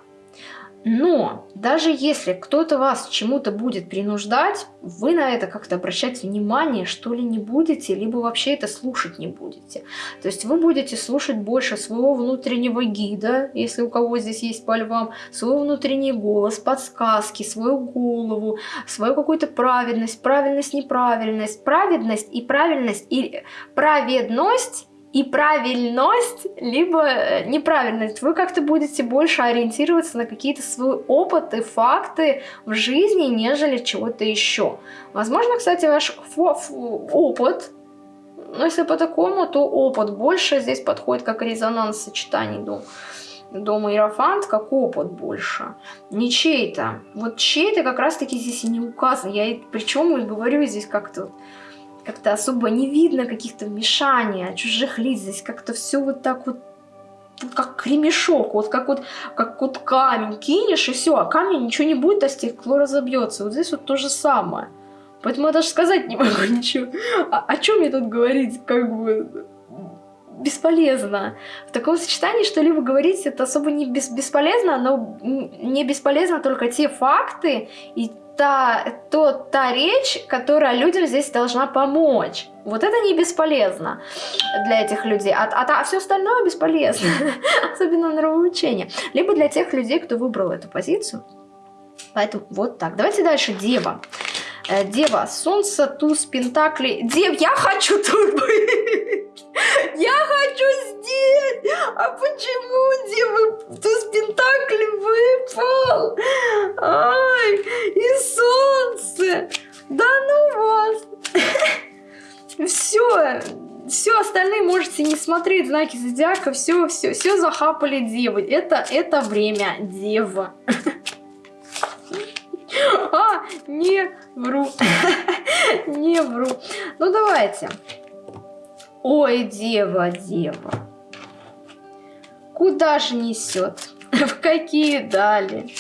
Но даже если кто-то вас чему-то будет принуждать, вы на это как-то обращать внимание, что ли, не будете, либо вообще это слушать не будете. То есть вы будете слушать больше своего внутреннего гида, если у кого здесь есть по львам, свой внутренний голос, подсказки, свою голову, свою какую-то праведность, правильность, неправильность, праведность и правильность и праведность и правильность, либо э, неправильность. Вы как-то будете больше ориентироваться на какие-то свои опыты, факты в жизни, нежели чего-то еще. Возможно, кстати, ваш опыт, но если по такому, то опыт больше здесь подходит как резонанс сочетаний дом. Дом Иерофант как опыт больше. Не чей-то. Вот чей-то как раз-таки здесь и не указан. Я причем и говорю здесь как-то как-то особо не видно каких-то вмешаний, чужих лиц. Здесь как-то все вот так вот как кремешок, вот как вот, как вот камень кинешь, и все, а камень ничего не будет, а стекло разобьется. Вот здесь вот то же самое. Поэтому я даже сказать не могу ничего. А, о чем мне тут говорить, как бы бесполезно. В таком сочетании что-либо говорить это особо не бес бесполезно, но не бесполезно только те факты и та, то, та речь, которая людям здесь должна помочь. Вот это не бесполезно для этих людей, а, а, а все остальное бесполезно, особенно нравоучение. Либо для тех людей, кто выбрал эту позицию. Поэтому вот так. Давайте дальше. Дева. Э, Дева, солнце, туз, пентакли. Дев, я хочу тут быть. Я хочу здесь. А почему Девы туз пентакли выпал? Ай, и солнце. Да ну вас. Все, все остальные можете не смотреть знаки зодиака, все, все, все захапали девы. Это, это время дева. Не вру. Не вру. Ну, давайте. Ой, дева, дева. Куда же несет? В какие дали?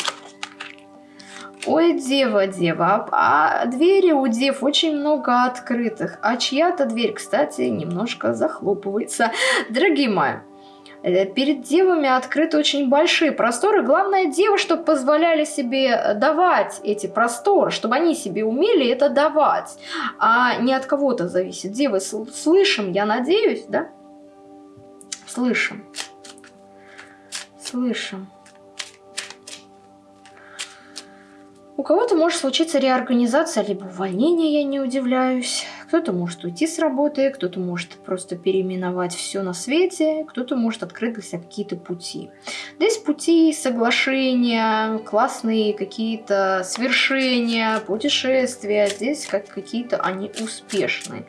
Ой, дева, дева, а, а двери у дев очень много открытых, а чья-то дверь, кстати, немножко захлопывается. Дорогие мои, перед девами открыты очень большие просторы. Главное, девы, чтобы позволяли себе давать эти просторы, чтобы они себе умели это давать, а не от кого-то зависит. Девы, слышим, я надеюсь, да? Слышим. Слышим. У кого-то может случиться реорганизация, либо увольнение, я не удивляюсь. Кто-то может уйти с работы, кто-то может просто переименовать все на свете, кто-то может открыть для себя какие-то пути. Здесь пути, соглашения, классные какие-то свершения, путешествия. Здесь как какие-то они успешные.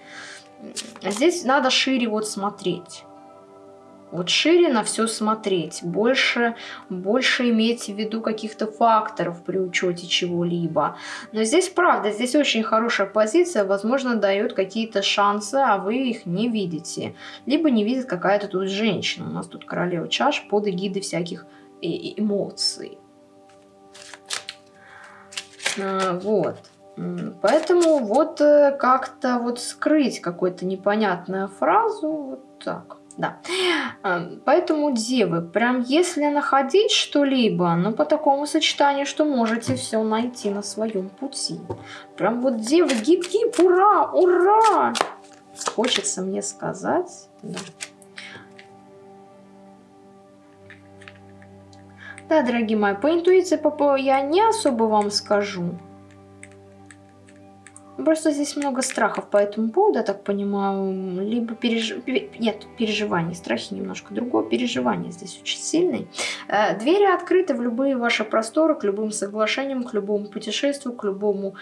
Здесь надо шире вот смотреть. Вот шире на все смотреть, больше, больше имейте в виду каких-то факторов при учете чего-либо. Но здесь правда, здесь очень хорошая позиция, возможно, дает какие-то шансы, а вы их не видите. Либо не видит какая-то тут женщина. У нас тут королева чаш под эгидой всяких эмоций. А, вот. Поэтому вот э, как-то вот скрыть какую-то непонятную фразу, вот так. Да. Поэтому, девы, прям если находить что-либо, ну, по такому сочетанию, что можете все найти на своем пути. Прям вот, девы, гип-гип, ура, ура! Хочется мне сказать. Да. Да, дорогие мои, по интуиции я не особо вам скажу. Просто здесь много страхов по этому поводу, я так понимаю. Либо переж... Нет, переживаний. Страхи немножко другое. Переживания здесь очень сильные. Э, двери открыты в любые ваши просторы, к любым соглашениям, к любому путешествию, к любому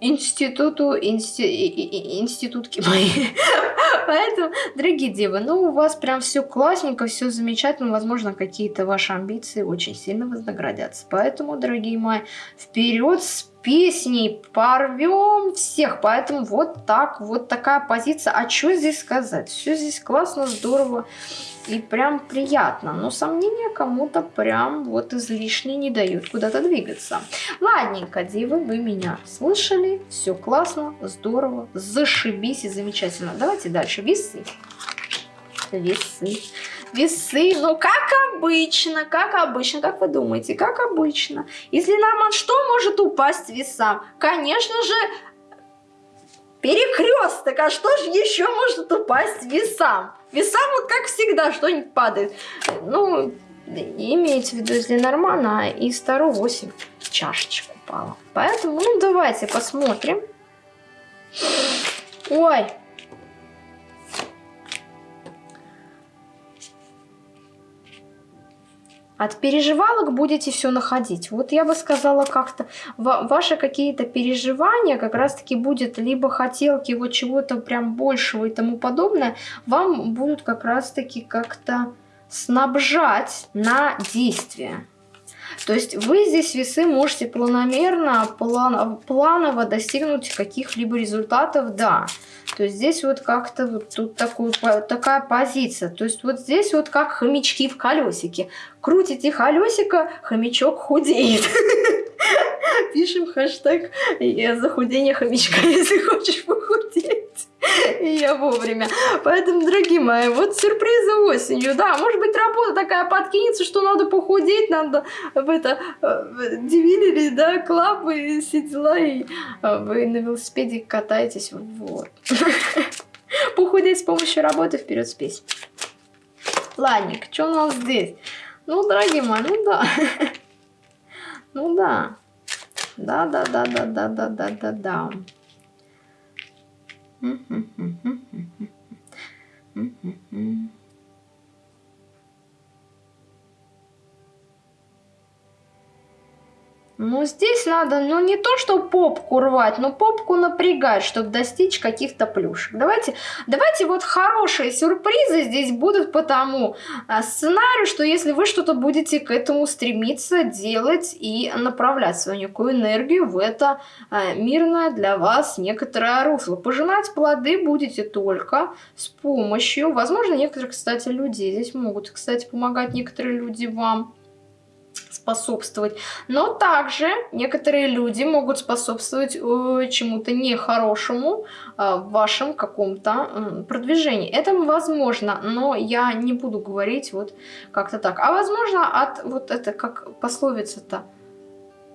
институту, инсти... институтки мои. Поэтому, дорогие девы, ну у вас прям все классненько, все замечательно. Возможно, какие-то ваши амбиции очень сильно вознаградятся. Поэтому, дорогие мои, вперед с песней порвем всех. Поэтому вот так, вот такая позиция. А что здесь сказать? Все здесь классно, здорово и прям приятно. Но сомнения кому-то прям вот излишне не дают куда-то двигаться. Ладненько, девы, вы меня слышали. Все классно, здорово, зашибись и замечательно. Давайте дальше. Весы. Весы весы, ну как обычно, как обычно, как вы думаете, как обычно. Если Норман, что может упасть весам? Конечно же, перекресток, а что же еще может упасть весам? Весам вот как всегда что-нибудь падает. Ну, имеется в виду, если нормально, и стару 8 чашечек упала. Поэтому, ну, давайте посмотрим. Ой, От переживалок будете все находить. Вот я бы сказала как-то, ваши какие-то переживания как раз-таки будет либо хотелки вот чего-то прям большего и тому подобное, вам будут как раз-таки как-то снабжать на действие. То есть вы здесь весы можете планомерно, план, планово достигнуть каких-либо результатов, да. То здесь вот как-то вот тут такую, такая позиция. То есть вот здесь вот как хомячки в колесике. Крутите колесико, хомячок худеет. Пишем хэштег захудение хомячка, если хочешь. И я вовремя. Поэтому, дорогие мои, вот сюрпризы осенью. Да, может быть, работа такая подкинется, что надо похудеть, надо в это э, дивилили, да, клабы, все дела, и э, вы на велосипеде катаетесь. Вот. Похудеть с помощью работы вперед с песней. Ладненько, что у нас здесь? Ну, дорогие мои, ну да. Ну да. Да, Mm-hmm. Mm-hmm. Mm-hmm. Mm-hmm. Ну, здесь надо, ну, не то, что попку рвать, но попку напрягать, чтобы достичь каких-то плюшек. Давайте, давайте вот хорошие сюрпризы здесь будут по тому а, сценарию, что если вы что-то будете к этому стремиться делать и направлять свою некую энергию в это а, мирное для вас некоторое русло. Пожинать плоды будете только с помощью, возможно, некоторых, кстати, людей. Здесь могут, кстати, помогать некоторые люди вам способствовать. Но также некоторые люди могут способствовать э, чему-то нехорошему э, в вашем каком-то продвижении. Это возможно, но я не буду говорить вот как-то так. А возможно от вот это как пословица-то.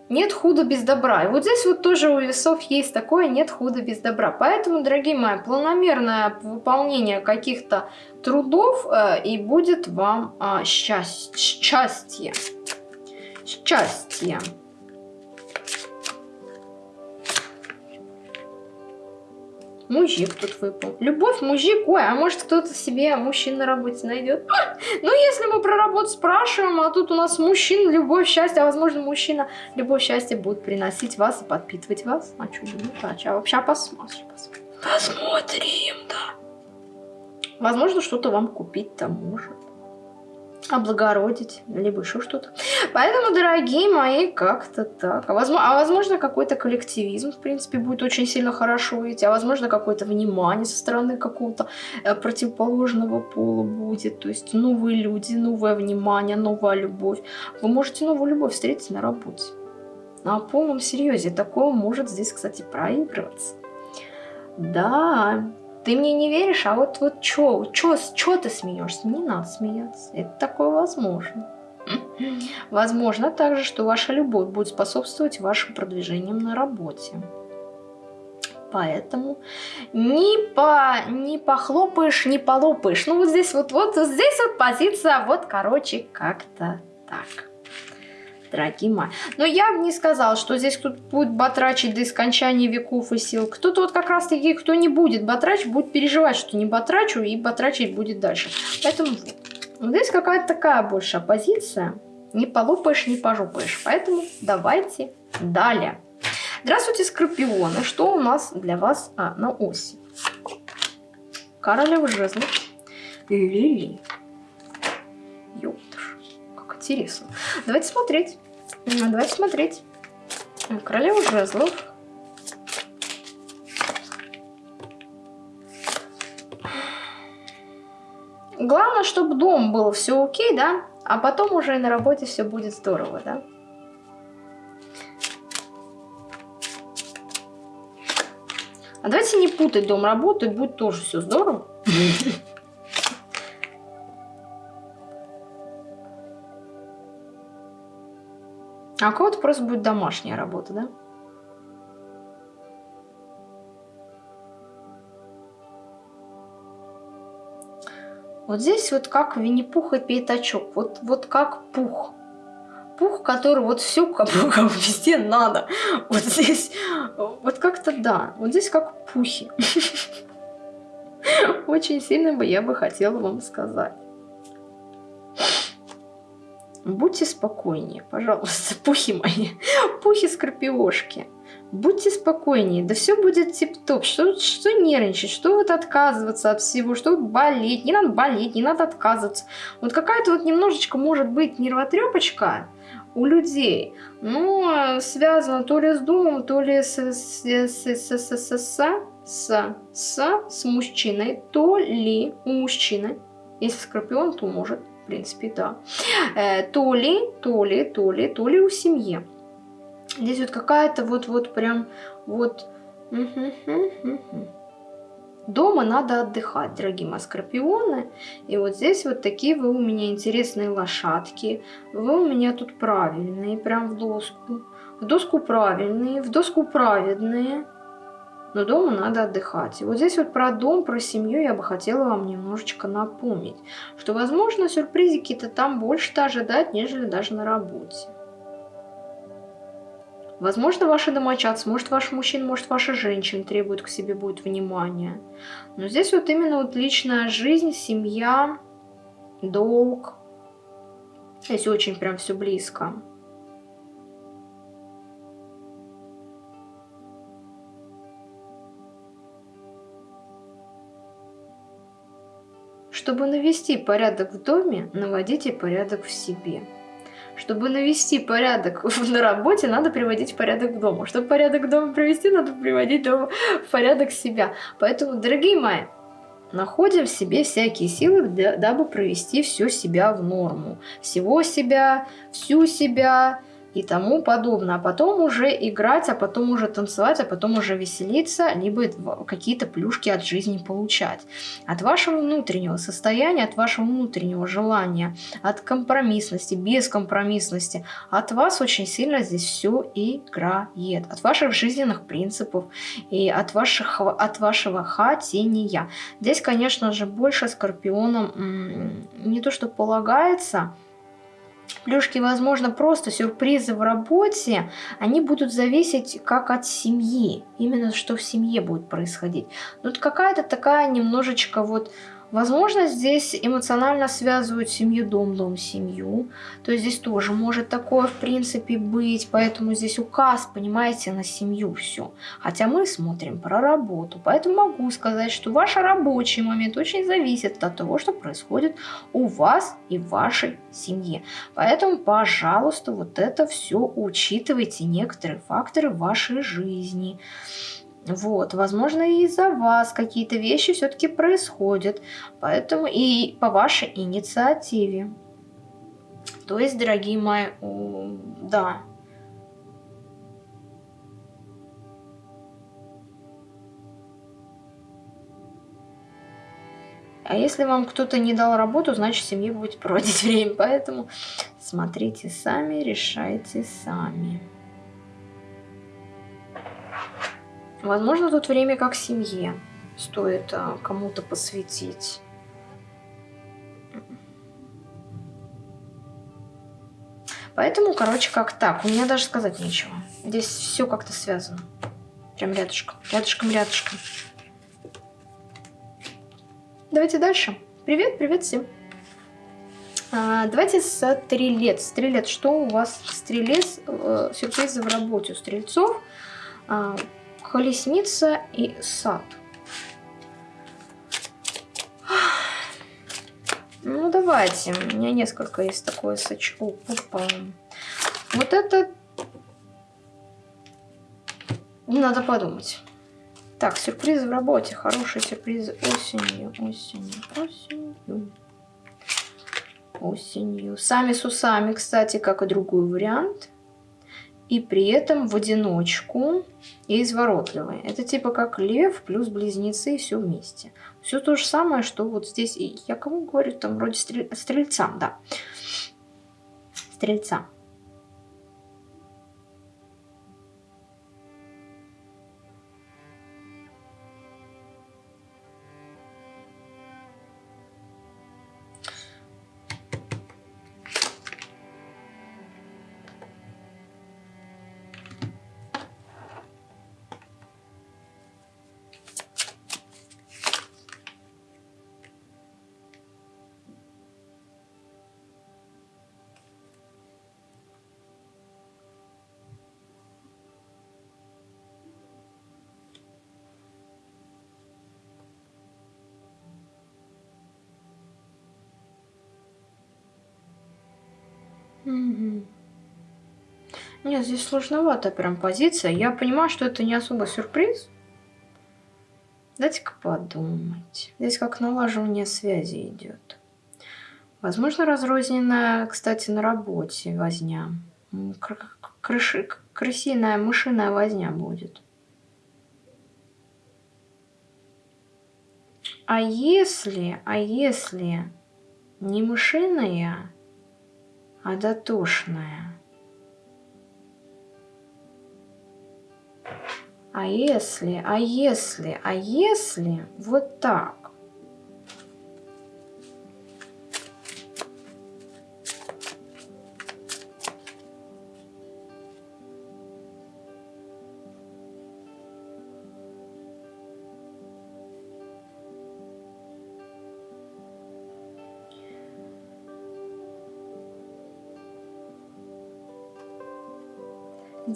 Нет худа без добра. И вот здесь вот тоже у весов есть такое нет худа без добра. Поэтому, дорогие мои, планомерное выполнение каких-то трудов э, и будет вам э, счастье счастья. Мужик тут выпал. Любовь, мужик. Ой, а может кто-то себе мужчин на работе найдет? Ну, если мы про работу спрашиваем, а тут у нас мужчин, любовь, счастье, а возможно мужчина любовь, счастье будет приносить вас и подпитывать вас. А что, ну, а вообще посмотрим. Посмотрим, да. Возможно, что-то вам купить-то может облагородить, либо еще что-то. Поэтому, дорогие мои, как-то так. А возможно, а возможно какой-то коллективизм, в принципе, будет очень сильно хорошо идти. А возможно, какое-то внимание со стороны какого-то э, противоположного пола будет. То есть новые люди, новое внимание, новая любовь. Вы можете новую любовь встретить на работе. На полном серьезе. Такое может здесь, кстати, проигрываться. Да, ты мне не веришь, а вот, вот чё, чё, чё ты смеешься? Не надо смеяться. Это такое возможно. Возможно также, что ваша любовь будет способствовать вашим продвижениям на работе. Поэтому не, по, не похлопаешь, не полопаешь. Ну вот здесь вот, вот здесь вот позиция, вот короче, как-то так дорогие мои. Но я бы не сказал, что здесь кто-то будет батрачить до скончания веков и сил. Кто-то вот как раз-таки, кто не будет батрачить, будет переживать, что не батрачу, и батрачить будет дальше. Поэтому вот. Здесь какая-то такая больше оппозиция. Не полопаешь, не пожопаешь. Поэтому давайте далее. Здравствуйте, скорпионы. Что у нас для вас а, на оси? Королева жезлов. Лили. Ёптыш интересно. Давайте смотреть. Давайте смотреть. Королева жезлов. Главное, чтобы дом был все окей, да? А потом уже и на работе все будет здорово, да? А давайте не путать дом работы, будет тоже все здорово. А у кого-то просто будет домашняя работа, да? Вот здесь вот как Винни-Пух и Пятачок. Вот, вот как пух. Пух, который вот бы как везде надо. Вот здесь, вот как-то да. Вот здесь как пухи. Очень сильно бы я бы хотела вам сказать. Будьте спокойнее, пожалуйста, пухи мои, пухи-скорпиошки. Будьте спокойнее, да все будет тип-топ. Что, что нервничать, что вот отказываться от всего, что вот болеть, не надо болеть, не надо отказываться. Вот какая-то вот немножечко может быть нервотрепочка у людей, но связано то ли с домом, то ли с, с, с, с, с, с, с, с, с, с мужчиной, то ли у мужчины, если скорпион, то может принципе, да. Э, то ли, то ли, то ли, то ли у семьи. Здесь вот какая-то вот-вот прям вот... Дома надо отдыхать, дорогие мои скорпионы. И вот здесь вот такие вы у меня интересные лошадки. Вы у меня тут правильные, прям в доску. В доску правильные, в доску праведные но дома надо отдыхать. И вот здесь вот про дом, про семью я бы хотела вам немножечко напомнить, что, возможно, сюрпризики-то там больше-то ожидать, нежели даже на работе. Возможно, ваши домочадцы, может, ваш мужчина, может, ваша женщина требует к себе будет внимания. Но здесь вот именно вот личная жизнь, семья, долг. Здесь очень прям все близко. Чтобы навести порядок в доме, наводите порядок в себе. Чтобы навести порядок на работе, надо приводить порядок к дому. Чтобы порядок дома привести, надо приводить дома в порядок себя. Поэтому, дорогие мои, находим в себе всякие силы, дабы провести все себя в норму. Всего себя, всю себя, и тому подобное. А потом уже играть, а потом уже танцевать, а потом уже веселиться, либо какие-то плюшки от жизни получать. От вашего внутреннего состояния, от вашего внутреннего желания, от компромиссности, бескомпромиссности, от вас очень сильно здесь все играет. От ваших жизненных принципов и от, ваших, от вашего хотения. Здесь, конечно же, больше скорпионам не то, что полагается, Плюшки, возможно, просто сюрпризы в работе, они будут зависеть как от семьи. Именно что в семье будет происходить. Ну, вот какая-то такая немножечко вот Возможно, здесь эмоционально связывают семью, дом, дом, семью. То есть здесь тоже может такое, в принципе, быть. Поэтому здесь указ, понимаете, на семью все. Хотя мы смотрим про работу. Поэтому могу сказать, что ваш рабочий момент очень зависит от того, что происходит у вас и в вашей семье. Поэтому, пожалуйста, вот это все учитывайте, некоторые факторы вашей жизни. Вот, возможно, и из-за вас какие-то вещи все-таки происходят, поэтому и по вашей инициативе. То есть, дорогие мои, да. А если вам кто-то не дал работу, значит, семье будет проводить время. Поэтому смотрите сами, решайте сами. Возможно, тут время как семье стоит а, кому-то посвятить. Поэтому, короче, как так. У меня даже сказать нечего. Здесь все как-то связано. Прям рядышком. Рядышком, рядышком. Давайте дальше. Привет, привет всем. А, давайте стрелец. Стрелец, что у вас стрелец? Э, сюрпризы в работе у стрельцов. А, колесница и сад. Ну, давайте. У меня несколько есть такое сочку. Опа. Вот это... Надо подумать. Так, сюрпризы в работе. Хорошие сюрпризы осенью. Осенью. Осенью. Осенью. Сами с усами, кстати, как и другой вариант и при этом в одиночку и изворотливые. Это типа как лев плюс близнецы и все вместе. Все то же самое, что вот здесь. Я кому говорю, там вроде стрель... стрельцам, да. Стрельца. Угу. Нет, здесь сложновато прям позиция. Я понимаю, что это не особо сюрприз. Дайте-ка подумать. Здесь как налаживание связи идет. Возможно, разрозненная, кстати, на работе возня. Крыши, крысиная, мышиная возня будет. А если, а если не мышиная, а дотошная. А если, а если, а если вот так?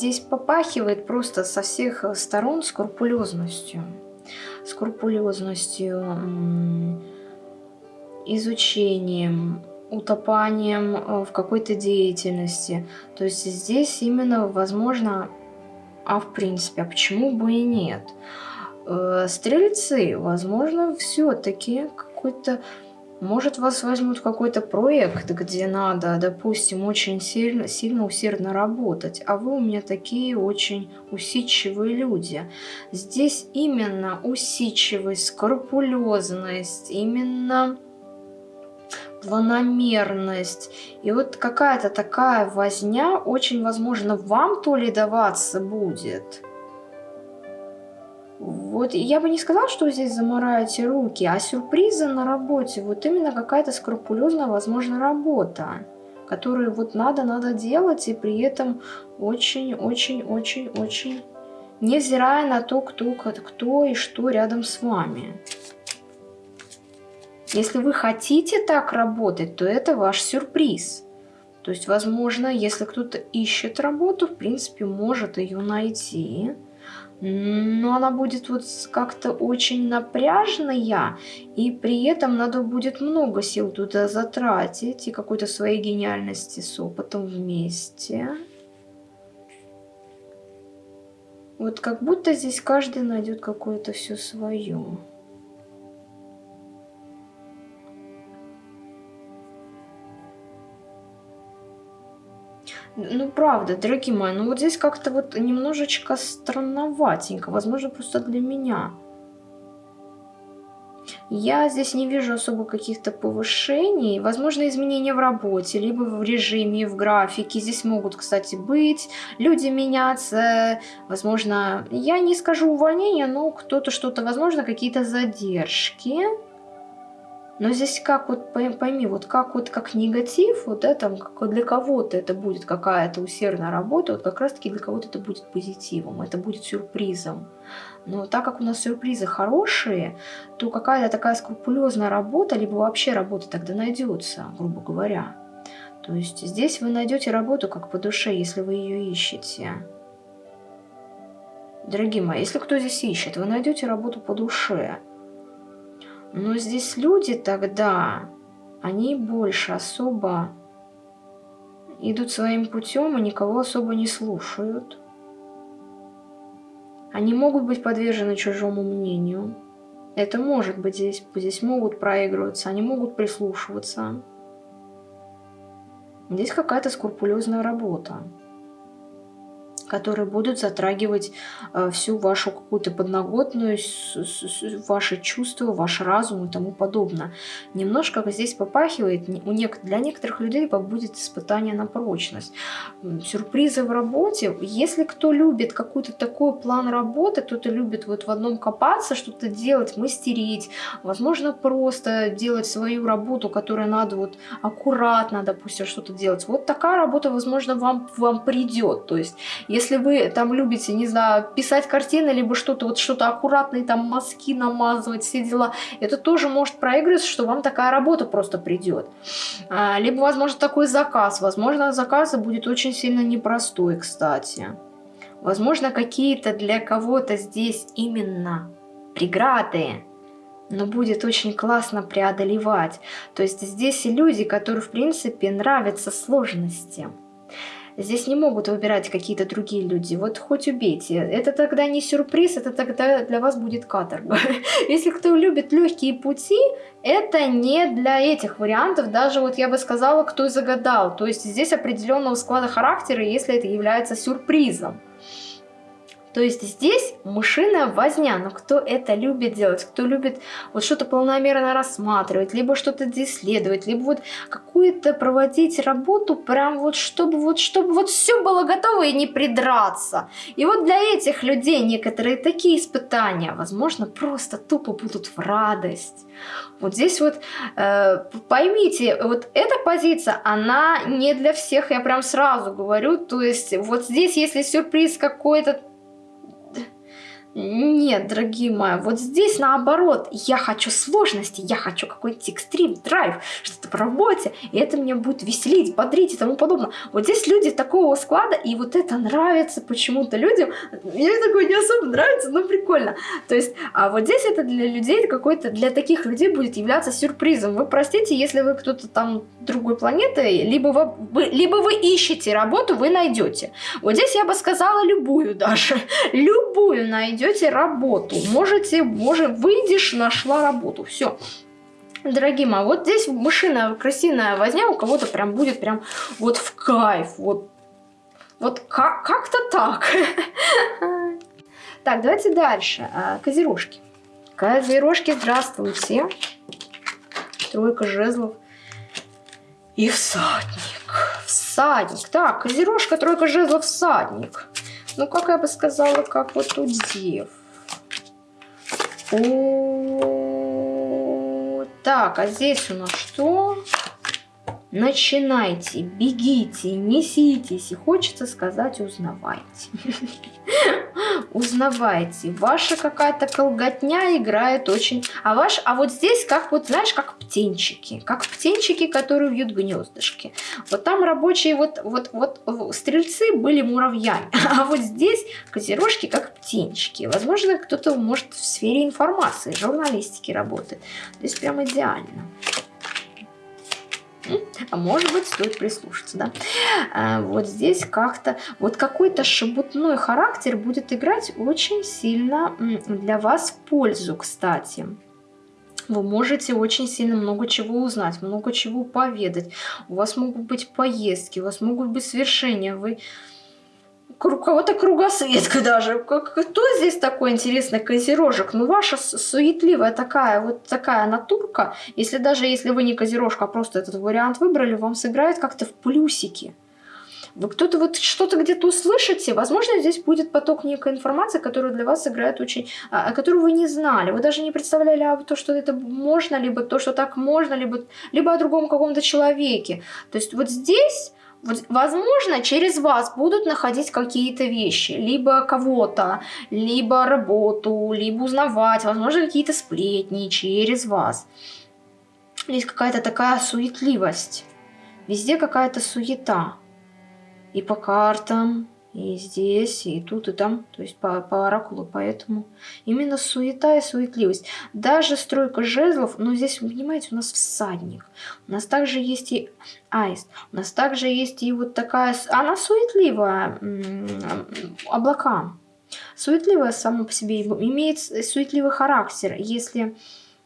Здесь попахивает просто со всех сторон скрупулезностью. Скрупулезностью изучением, утопанием э, в какой-то деятельности. То есть здесь именно возможно, а в принципе, а почему бы и нет? Э, стрельцы, возможно, все-таки какой-то может, вас возьмут в какой-то проект, где надо, допустим, очень сильно, сильно усердно работать, а вы у меня такие очень усидчивые люди. Здесь именно усидчивость, скрупулезность, именно планомерность. И вот какая-то такая возня очень, возможно, вам то ли даваться будет – вот я бы не сказала, что здесь замораете руки, а сюрпризы на работе. Вот именно какая-то скрупулезная, возможно, работа, которую вот надо-надо делать, и при этом очень-очень-очень-очень, невзирая на то, кто, кто и что рядом с вами. Если вы хотите так работать, то это ваш сюрприз. То есть, возможно, если кто-то ищет работу, в принципе, может ее найти но она будет вот как-то очень напряженная, и при этом надо будет много сил туда затратить, и какой-то своей гениальности с опытом вместе. Вот как будто здесь каждый найдет какое-то все свое. Ну, правда, дорогие мои, ну вот здесь как-то вот немножечко странноватенько, возможно, просто для меня. Я здесь не вижу особо каких-то повышений, возможно, изменения в работе, либо в режиме, в графике. Здесь могут, кстати, быть люди меняться, возможно, я не скажу увольнение, но кто-то что-то, возможно, какие-то задержки. Но здесь как вот, пойми, вот как вот как негатив, вот это как для кого-то это будет какая-то усердная работа, вот как раз-таки для кого-то это будет позитивом, это будет сюрпризом. Но так как у нас сюрпризы хорошие, то какая-то такая скрупулезная работа, либо вообще работа тогда найдется, грубо говоря. То есть здесь вы найдете работу как по душе, если вы ее ищете. Дорогие мои, если кто здесь ищет, вы найдете работу по душе. Но здесь люди тогда, они больше особо идут своим путем и никого особо не слушают. Они могут быть подвержены чужому мнению. Это может быть здесь, здесь могут проигрываться, они могут прислушиваться. Здесь какая-то скрупулезная работа которые будут затрагивать э, всю вашу какую-то подноготную, ваши чувства, ваш разум и тому подобное. Немножко здесь попахивает, для некоторых людей будет испытание на прочность. Сюрпризы в работе. Если кто любит какой-то такой план работы, кто-то любит вот в одном копаться, что-то делать, мастерить, возможно, просто делать свою работу, которая надо вот аккуратно, допустим, что-то делать. Вот такая работа, возможно, вам, вам придет. То есть, если если вы там любите, не знаю, писать картины, либо что-то, вот что-то аккуратные, там мазки намазывать, все дела, это тоже может проигрываться, что вам такая работа просто придет. А, либо, возможно, такой заказ. Возможно, заказ будет очень сильно непростой, кстати. Возможно, какие-то для кого-то здесь именно преграды, но будет очень классно преодолевать. То есть здесь люди, которые, в принципе, нравятся сложности. Здесь не могут выбирать какие-то другие люди. Вот хоть убейте. Это тогда не сюрприз, это тогда для вас будет каторга. Если кто любит легкие пути, это не для этих вариантов. Даже вот я бы сказала, кто загадал. То есть здесь определенного склада характера, если это является сюрпризом. То есть здесь мышиная возня, но кто это любит делать, кто любит вот что-то полномерно рассматривать, либо что-то исследовать, либо вот какую-то проводить работу, прям вот чтобы вот, чтобы вот все было готово и не придраться. И вот для этих людей некоторые такие испытания, возможно, просто тупо будут в радость. Вот здесь вот э, поймите, вот эта позиция, она не для всех, я прям сразу говорю, то есть вот здесь, если сюрприз какой-то Нет, дорогие мои, вот здесь наоборот, я хочу сложности, я хочу какой-нибудь экстрим, драйв, что-то по работе, и это меня будет веселить, бодрить и тому подобное. Вот здесь люди такого склада, и вот это нравится почему-то людям. Мне такое не особо нравится, но прикольно. То есть, а вот здесь это для людей какой-то, для таких людей будет являться сюрпризом. Вы простите, если вы кто-то там другой планеты, либо вы, либо вы ищете работу, вы найдете. Вот здесь я бы сказала любую даже, любую найдете найдете работу. Можете, может, выйдешь, нашла работу. Все. Дорогие мои, вот здесь мышиная красивая возня у кого-то прям будет прям вот в кайф. Вот, вот как-то так. Так, давайте дальше. А, козерожки. Козерожки, здравствуйте. Тройка жезлов. И всадник. Всадник. Так, козерожка, тройка жезлов, всадник. Ну, как я бы сказала, как вот у дев. О, так, а здесь у нас что? Начинайте, бегите, неситесь. И хочется сказать, узнавайте. Узнавайте. Ваша какая-то колготня играет очень... А ваш, а вот здесь как вот, знаешь, как птенчики. Как птенчики, которые вьют гнездышки. Вот там рабочие, вот, вот, вот стрельцы были муравьями. А вот здесь козерожки как птенчики. Возможно, кто-то может в сфере информации, журналистики работает. Здесь прям идеально. А может быть, стоит прислушаться, да? А, вот здесь как-то, вот какой-то шебутной характер будет играть очень сильно для вас в пользу, кстати. Вы можете очень сильно много чего узнать, много чего поведать. У вас могут быть поездки, у вас могут быть свершения. Вы кого-то кругосветка даже. Кто здесь такой интересный козерожек? Ну, ваша суетливая такая, вот такая натурка, если даже если вы не козерожка, а просто этот вариант выбрали, вам сыграет как-то в плюсики. Вы кто-то вот что-то где-то услышите, возможно, здесь будет поток некой информации, которая для вас сыграет очень... А, которую вы не знали. Вы даже не представляли а, то, что это можно, либо то, что так можно, либо, либо о другом каком-то человеке. То есть вот здесь возможно, через вас будут находить какие-то вещи, либо кого-то, либо работу, либо узнавать, возможно, какие-то сплетни через вас. Есть какая-то такая суетливость. Везде какая-то суета. И по картам, и здесь, и тут, и там, то есть по, по оракулу, поэтому именно суета и суетливость. Даже стройка жезлов, но здесь, понимаете, у нас всадник, у нас также есть и аист, у нас также есть и вот такая, она суетливая, облака, суетливая сама по себе, имеет суетливый характер, если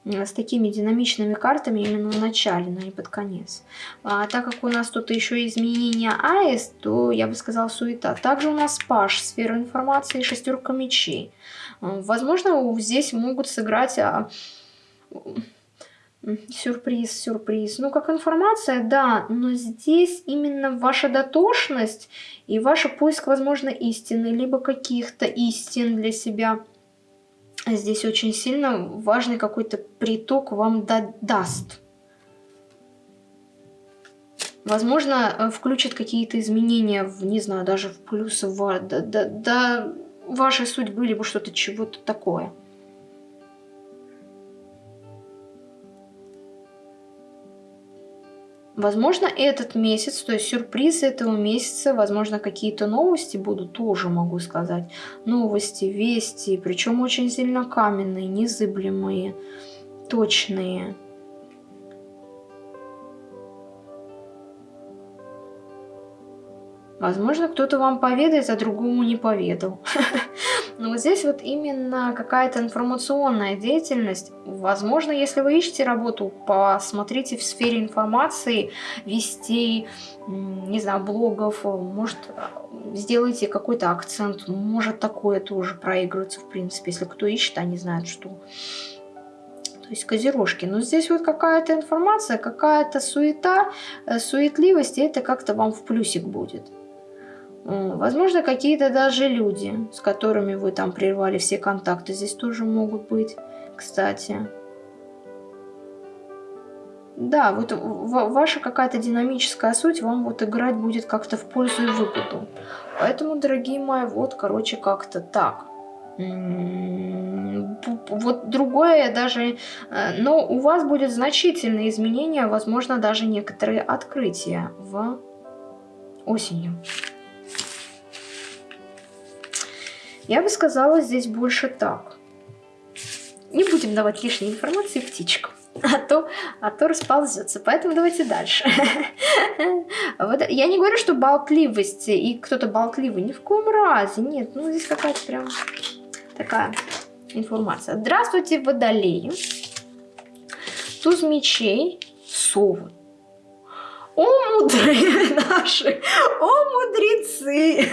с такими динамичными картами именно в начале, но не под конец. А, так как у нас тут еще изменения АЭС, то я бы сказала суета. Также у нас Паш, сфера информации, шестерка мечей. Возможно, здесь могут сыграть... А, сюрприз, сюрприз. Ну, как информация, да, но здесь именно ваша дотошность и ваш поиск, возможно, истины, либо каких-то истин для себя – здесь очень сильно важный какой-то приток вам да даст. Возможно, э, включат какие-то изменения, в, не знаю, даже в плюс, в, да, да, да вашей судьбы, либо что-то чего-то такое. Возможно, этот месяц, то есть сюрпризы этого месяца, возможно, какие-то новости будут, тоже могу сказать. Новости, вести, причем очень сильно каменные, незыблемые, точные. Возможно, кто-то вам поведает, а другому не поведал. Но вот здесь вот именно какая-то информационная деятельность. Возможно, если вы ищете работу, посмотрите в сфере информации, вести, не знаю, блогов, может, сделайте какой-то акцент. Может, такое тоже проигрывается, в принципе, если кто ищет, они знают, что... То есть козерожки. Но здесь вот какая-то информация, какая-то суета, э, суетливость, и это как-то вам в плюсик будет. Возможно, какие-то даже люди, с которыми вы там прервали все контакты, здесь тоже могут быть, кстати. Да, вот ваша какая-то динамическая суть вам вот играть будет как-то в пользу и выгоду. Поэтому, дорогие мои, вот, короче, как-то так. вот другое даже, э, но у вас будет значительные изменения, возможно, даже некоторые открытия в осенью. Я бы сказала здесь больше так. Не будем давать лишней информации птичкам, а то, а то расползется. Поэтому давайте дальше. Вот, я не говорю, что болтливость и кто-то болтливый. Ни в коем разе. Нет, ну здесь какая-то прям такая информация. Здравствуйте, водолеи. Туз мечей, совы. О, мудрые наши, о, мудрецы!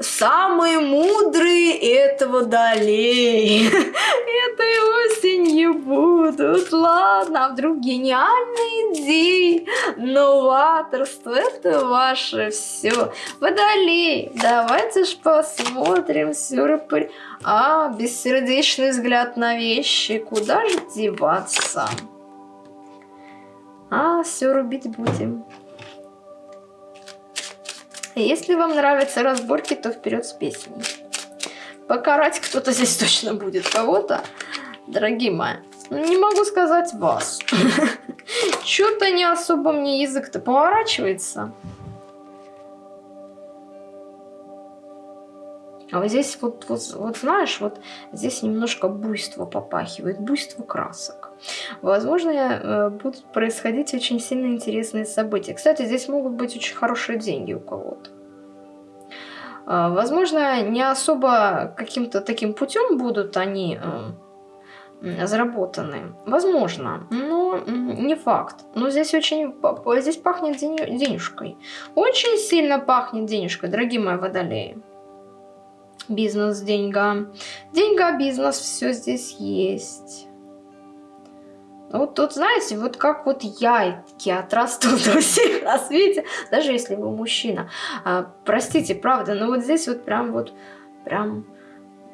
Самые мудрые этого водолеи этой осенью будут. Ладно, а вдруг гениальные идеи, новаторство, это ваше все. Водолей, давайте ж посмотрим сюрприз. А, бессердечный взгляд на вещи, куда же деваться? А, все рубить будем. Если вам нравятся разборки, то вперед с песней. Покарать кто-то здесь точно будет кого-то, дорогие мои. Не могу сказать вас. Что-то не особо мне язык-то поворачивается. А вот здесь вот, вот, вот знаешь, вот здесь немножко буйство попахивает, буйство красок. Возможно, э, будут происходить очень сильно интересные события. Кстати, здесь могут быть очень хорошие деньги у кого-то. А, возможно, не особо каким-то таким путем будут они э, заработаны. Возможно, но не факт. Но здесь очень здесь пахнет денежкой. Очень сильно пахнет денежкой, дорогие мои водолеи бизнес, деньга. Деньга, бизнес, все здесь есть. Вот тут, знаете, вот как вот яйки отрастут у всех на свете, даже если вы мужчина. А, простите, правда, но вот здесь вот прям вот, прям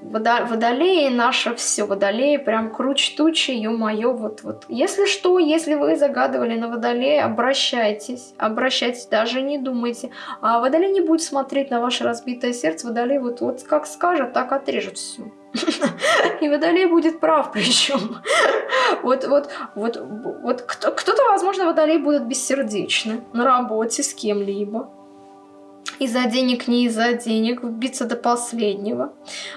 Водолеи наше все, водолеи прям круч тучи, ё-моё, вот, вот. Если что, если вы загадывали на водолея, обращайтесь, обращайтесь, даже не думайте. А водолей не будет смотреть на ваше разбитое сердце, водолей вот, вот как скажет, так отрежет все. И водолей будет прав причем. Вот, вот, вот, вот кто-то, возможно, водолей будет бессердечный на работе с кем-либо из-за денег, не из-за денег, биться до последнего.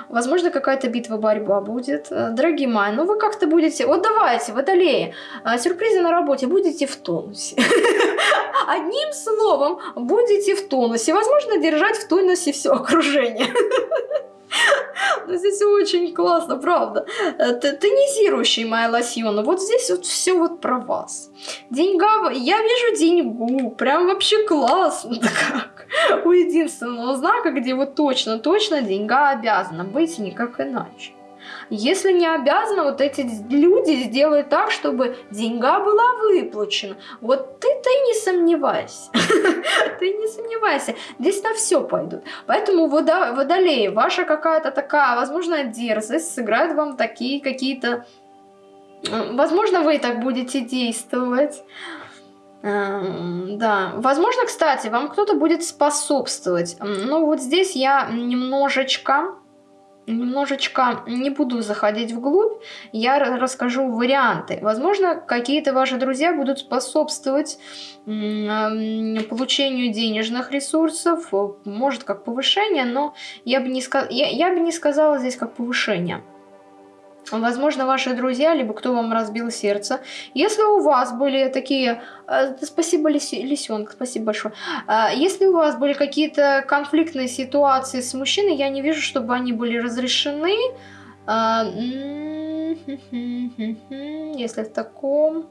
Возможно, какая-то битва, борьба будет. Э, дорогие мои, ну вы как-то будете... Вот давайте, водолеи, э, сюрпризы на работе будете в тонусе. Одним словом, будете в тонусе. Возможно, держать в тонусе все окружение. Ну, здесь очень классно, правда. Э, тонизирующий моя лосьона. Вот здесь вот все вот про вас. Деньга, я вижу деньгу. Прям вообще классно. Как у единственного знака, где вот точно-точно деньга обязана быть никак иначе. Если не обязаны, вот эти люди сделают так, чтобы деньга была выплачена. Вот ты-то и не сомневайся. Ты не сомневайся. Здесь на все пойдут. Поэтому водолеи, ваша какая-то такая, возможно, дерзость сыграет вам такие какие-то... Возможно, вы так будете действовать. Эм, да, возможно, кстати, вам кто-то будет способствовать. Но вот здесь я немножечко немножечко не буду заходить вглубь, я расскажу варианты. Возможно, какие-то ваши друзья будут способствовать получению денежных ресурсов, может как повышение, но я бы не, я, я бы не сказала здесь как повышение. Возможно, ваши друзья, либо кто вам разбил сердце. Если у вас были такие... Э, спасибо, Лисенок, спасибо большое. Э, если у вас были какие-то конфликтные ситуации с мужчиной, я не вижу, чтобы они были разрешены. Э, если в таком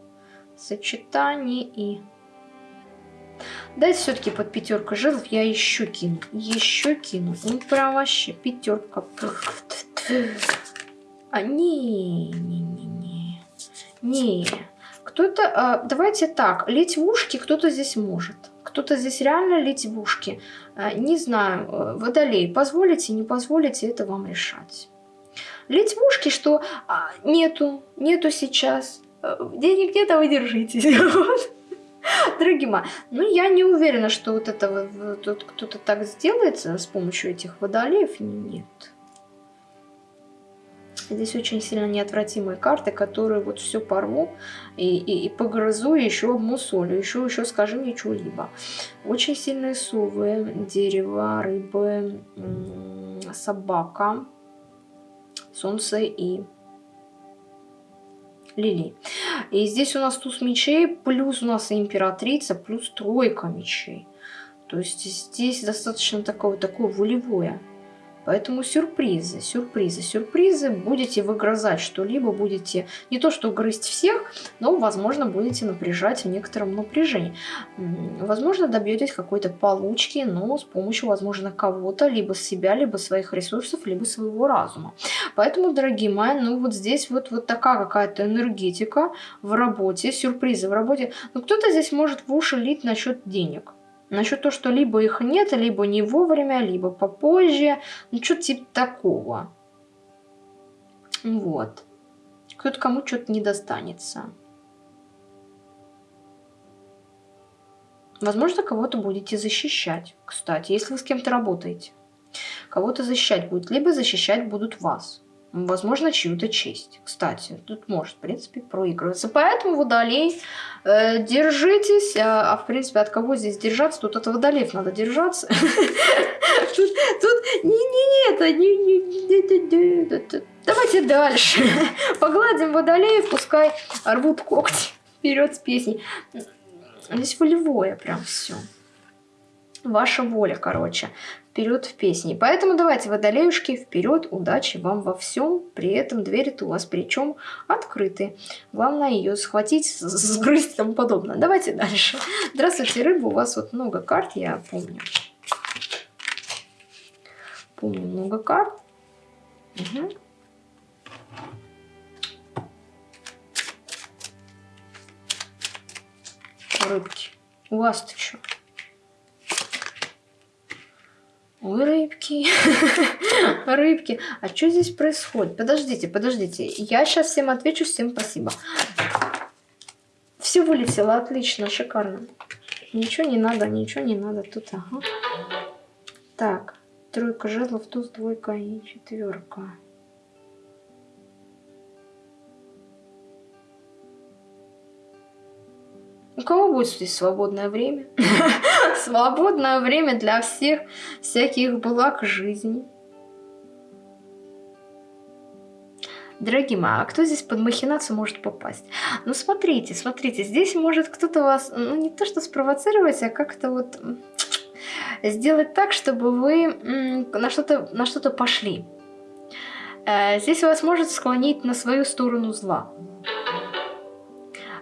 сочетании и... Дайте все-таки под пятерку жезлов я еще кину. Еще кину. Ну, прям вообще пятерка. А, не, не, не, не. Не. Кто-то, а, давайте так, лить в ушки кто-то здесь может. Кто-то здесь реально лить в ушки. А, не знаю, э, водолей, позволите, не позволите, это вам решать. Лить в ушки, что а, нету, нету сейчас. Э, денег нет, а вы держитесь. Дорогие мои, ну я не уверена, что вот это вот кто-то так сделает с помощью этих водолеев. Нет. Здесь очень сильно неотвратимые карты, которые вот все порву и, и, и погрызу, еще обмусолю, еще, еще скажи мне что-либо. Очень сильные совы, дерево, рыбы, собака, солнце и лилий. И здесь у нас туз мечей, плюс у нас императрица, плюс тройка мечей. То есть здесь достаточно такое, такое волевое Поэтому сюрпризы, сюрпризы, сюрпризы. Будете выгрызать что-либо, будете не то что грызть всех, но, возможно, будете напряжать в некотором напряжении. Возможно, добьетесь какой-то получки, но с помощью, возможно, кого-то, либо себя, либо своих ресурсов, либо своего разума. Поэтому, дорогие мои, ну вот здесь вот, вот такая какая-то энергетика в работе, сюрпризы в работе. Но кто-то здесь может в уши лить насчет денег. Насчет того, что либо их нет, либо не вовремя, либо попозже. Ну, что-то типа такого. Вот. Кто-то кому что-то не достанется. Возможно, кого-то будете защищать, кстати, если вы с кем-то работаете. Кого-то защищать будет, либо защищать будут вас возможно, чью-то честь. Кстати, тут может, в принципе, проигрываться. Поэтому водолей, э, держитесь. А, а, в принципе, от кого здесь держаться? Тут от водолеев надо держаться. Тут, не-не-не, это не... Давайте дальше. Погладим водолеев, пускай рвут когти. Вперед с песней. Здесь волевое прям все. Ваша воля, короче вперед в песни. Поэтому давайте, водолеюшки, вперед, удачи вам во всем. При этом двери-то у вас причем открыты. Главное ее схватить, сгрызть и тому подобное. Давайте дальше. Здравствуйте, рыба, у вас вот много карт, я помню. Помню много карт. Угу. Рыбки, у вас-то что? Ой, рыбки, рыбки. А что здесь происходит? Подождите, подождите. Я сейчас всем отвечу, всем спасибо. Все вылетело, отлично, шикарно. Ничего не надо, ничего не надо. Тут, ага. Так, тройка жезлов, туз, двойка и четверка. У кого будет здесь свободное время? Свободное время для всех всяких благ жизни. Дорогие мои, а кто здесь под махинацию может попасть? Ну, смотрите, смотрите, здесь может кто-то вас, ну, не то что спровоцировать, а как-то вот сделать так, чтобы вы на что-то на что, -то, пошли. Э, здесь вас может склонить на свою сторону зла.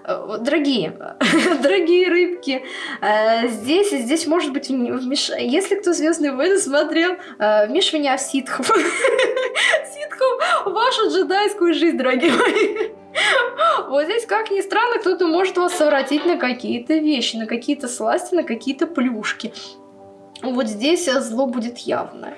Э, дорогие, дорогие рыбки, э, здесь, здесь может быть, если кто «Звездные войны» смотрел, э, вмешивание ситхов. ситхов в вашу джедайскую жизнь, дорогие мои. Вот здесь, как ни странно, кто-то может вас совратить на какие-то вещи, на какие-то сласти, на какие-то плюшки. Вот здесь зло будет явное.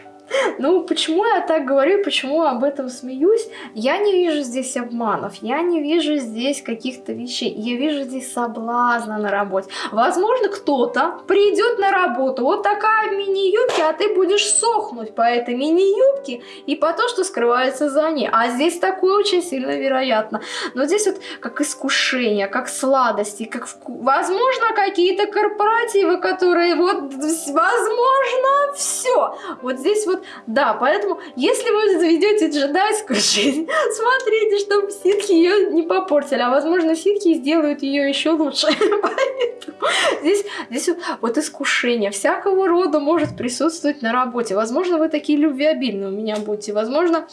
Ну, почему я так говорю, почему об этом смеюсь? Я не вижу здесь обманов, я не вижу здесь каких-то вещей, я вижу здесь соблазна на работе. Возможно, кто-то придет на работу, вот такая мини-юбка, а ты будешь сохнуть по этой мини-юбке и по то, что скрывается за ней. А здесь такое очень сильно вероятно. Но здесь вот как искушение, как сладости, как вку... возможно, какие-то корпоративы, которые вот, возможно, все. Вот здесь вот вот, да, поэтому, если вы заведете джедайскую жизнь, смотрите, чтобы ситхи ее не попортили, а возможно, ситхи сделают ее еще лучше. Здесь, здесь вот искушение всякого рода может присутствовать на работе. Возможно, вы такие любвеобильные у меня будете, возможно,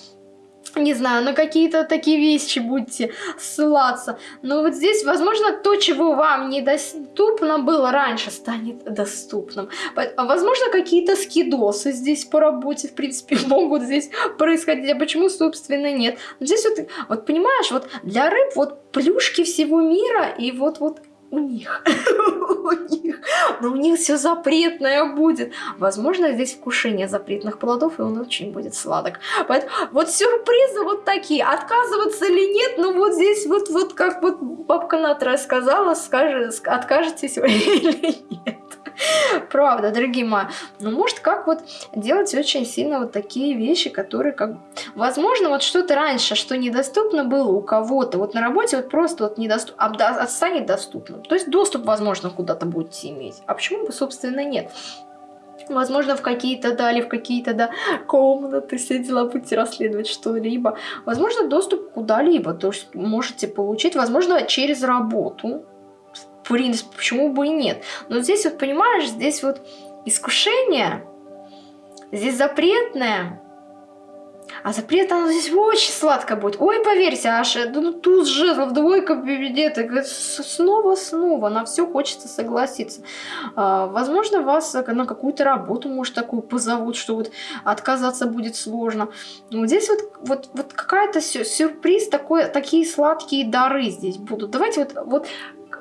не знаю, на какие-то такие вещи будете ссылаться. Но вот здесь, возможно, то, чего вам недоступно было раньше, станет доступным. А возможно, какие-то скидосы здесь по работе, в принципе, могут здесь происходить. А почему, собственно, нет? Здесь вот, вот понимаешь, вот для рыб вот плюшки всего мира и вот, вот у них, у них, но у них все запретное будет. Возможно, здесь вкушение запретных плодов, и он очень будет сладок. Поэтому вот сюрпризы вот такие. Отказываться или нет, ну вот здесь вот, вот как вот бабка Натра сказала, скажет, откажетесь вы или нет. Правда, дорогие мои. Ну, может, как вот делать очень сильно вот такие вещи, которые как... Возможно, вот что-то раньше, что недоступно было у кого-то, вот на работе вот просто вот недоступно, а станет доступным. То есть доступ, возможно, куда-то будете иметь. А почему бы, собственно, нет? Возможно, в какие-то, да, или в какие-то, да, комнаты, все дела будете расследовать что-либо. Возможно, доступ куда-либо, то есть можете получить, возможно, через работу, принципе, почему бы и нет. Но здесь вот, понимаешь, здесь вот искушение, здесь запретное, а запрет оно здесь очень сладко будет. Ой, поверьте, аж ну, туз жезлов, двойка приведет. Снова-снова на все хочется согласиться. А, возможно, вас на какую-то работу, может, такую позовут, что вот отказаться будет сложно. Но здесь вот, вот, вот какая-то сюрприз, такой, такие сладкие дары здесь будут. Давайте вот, вот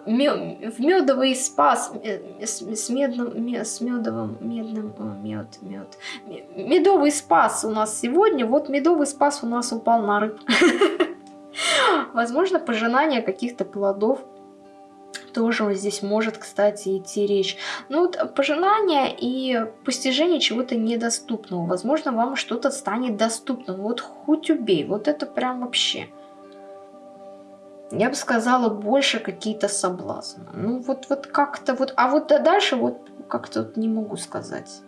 в медовый спас с, медным, с медовым, медным, мед, мед. Медовый спас у нас сегодня, вот медовый спас у нас упал на рыб. Возможно, пожинание каких-то плодов тоже здесь может, кстати, идти речь. Ну вот пожелание и постижение чего-то недоступного. Возможно, вам что-то станет доступным. Вот хоть убей, вот это прям вообще я бы сказала, больше какие-то соблазны. Ну, вот, вот как-то вот... А вот дальше вот как-то вот не могу сказать.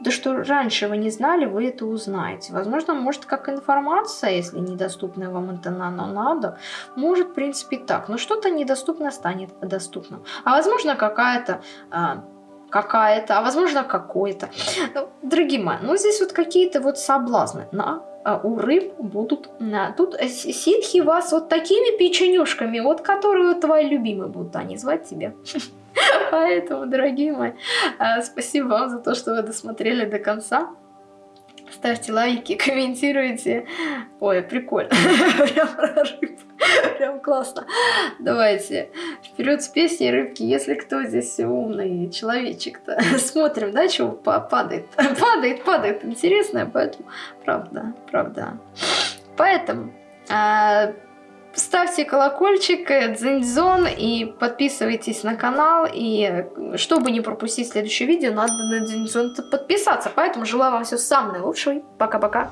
Да что раньше вы не знали, вы это узнаете. Возможно, может, как информация, если недоступная вам это надо, может, в принципе, так. Но что-то недоступное станет доступным. А возможно, какая-то... А, какая-то, а возможно какой-то. Ну, дорогие мои, ну здесь вот какие-то вот соблазны на у рыб будут... Тут ситхи вас вот такими печенюшками, вот которые твои любимые будут они звать тебя. Поэтому, дорогие мои, а, спасибо вам за то, что вы досмотрели до конца. Ставьте лайки, комментируйте. Ой, прикольно. Прям про рыб. Прям классно. Давайте вперед с песней рыбки. Если кто здесь умный человечек-то. Смотрим, да, что падает. Падает, падает. Интересное, поэтому правда, правда. Поэтому а, ставьте колокольчик, э, дзиньзон и подписывайтесь на канал. И э, чтобы не пропустить следующее видео, надо на дзиньзон подписаться. Поэтому желаю вам всего самого наилучшего. Пока-пока.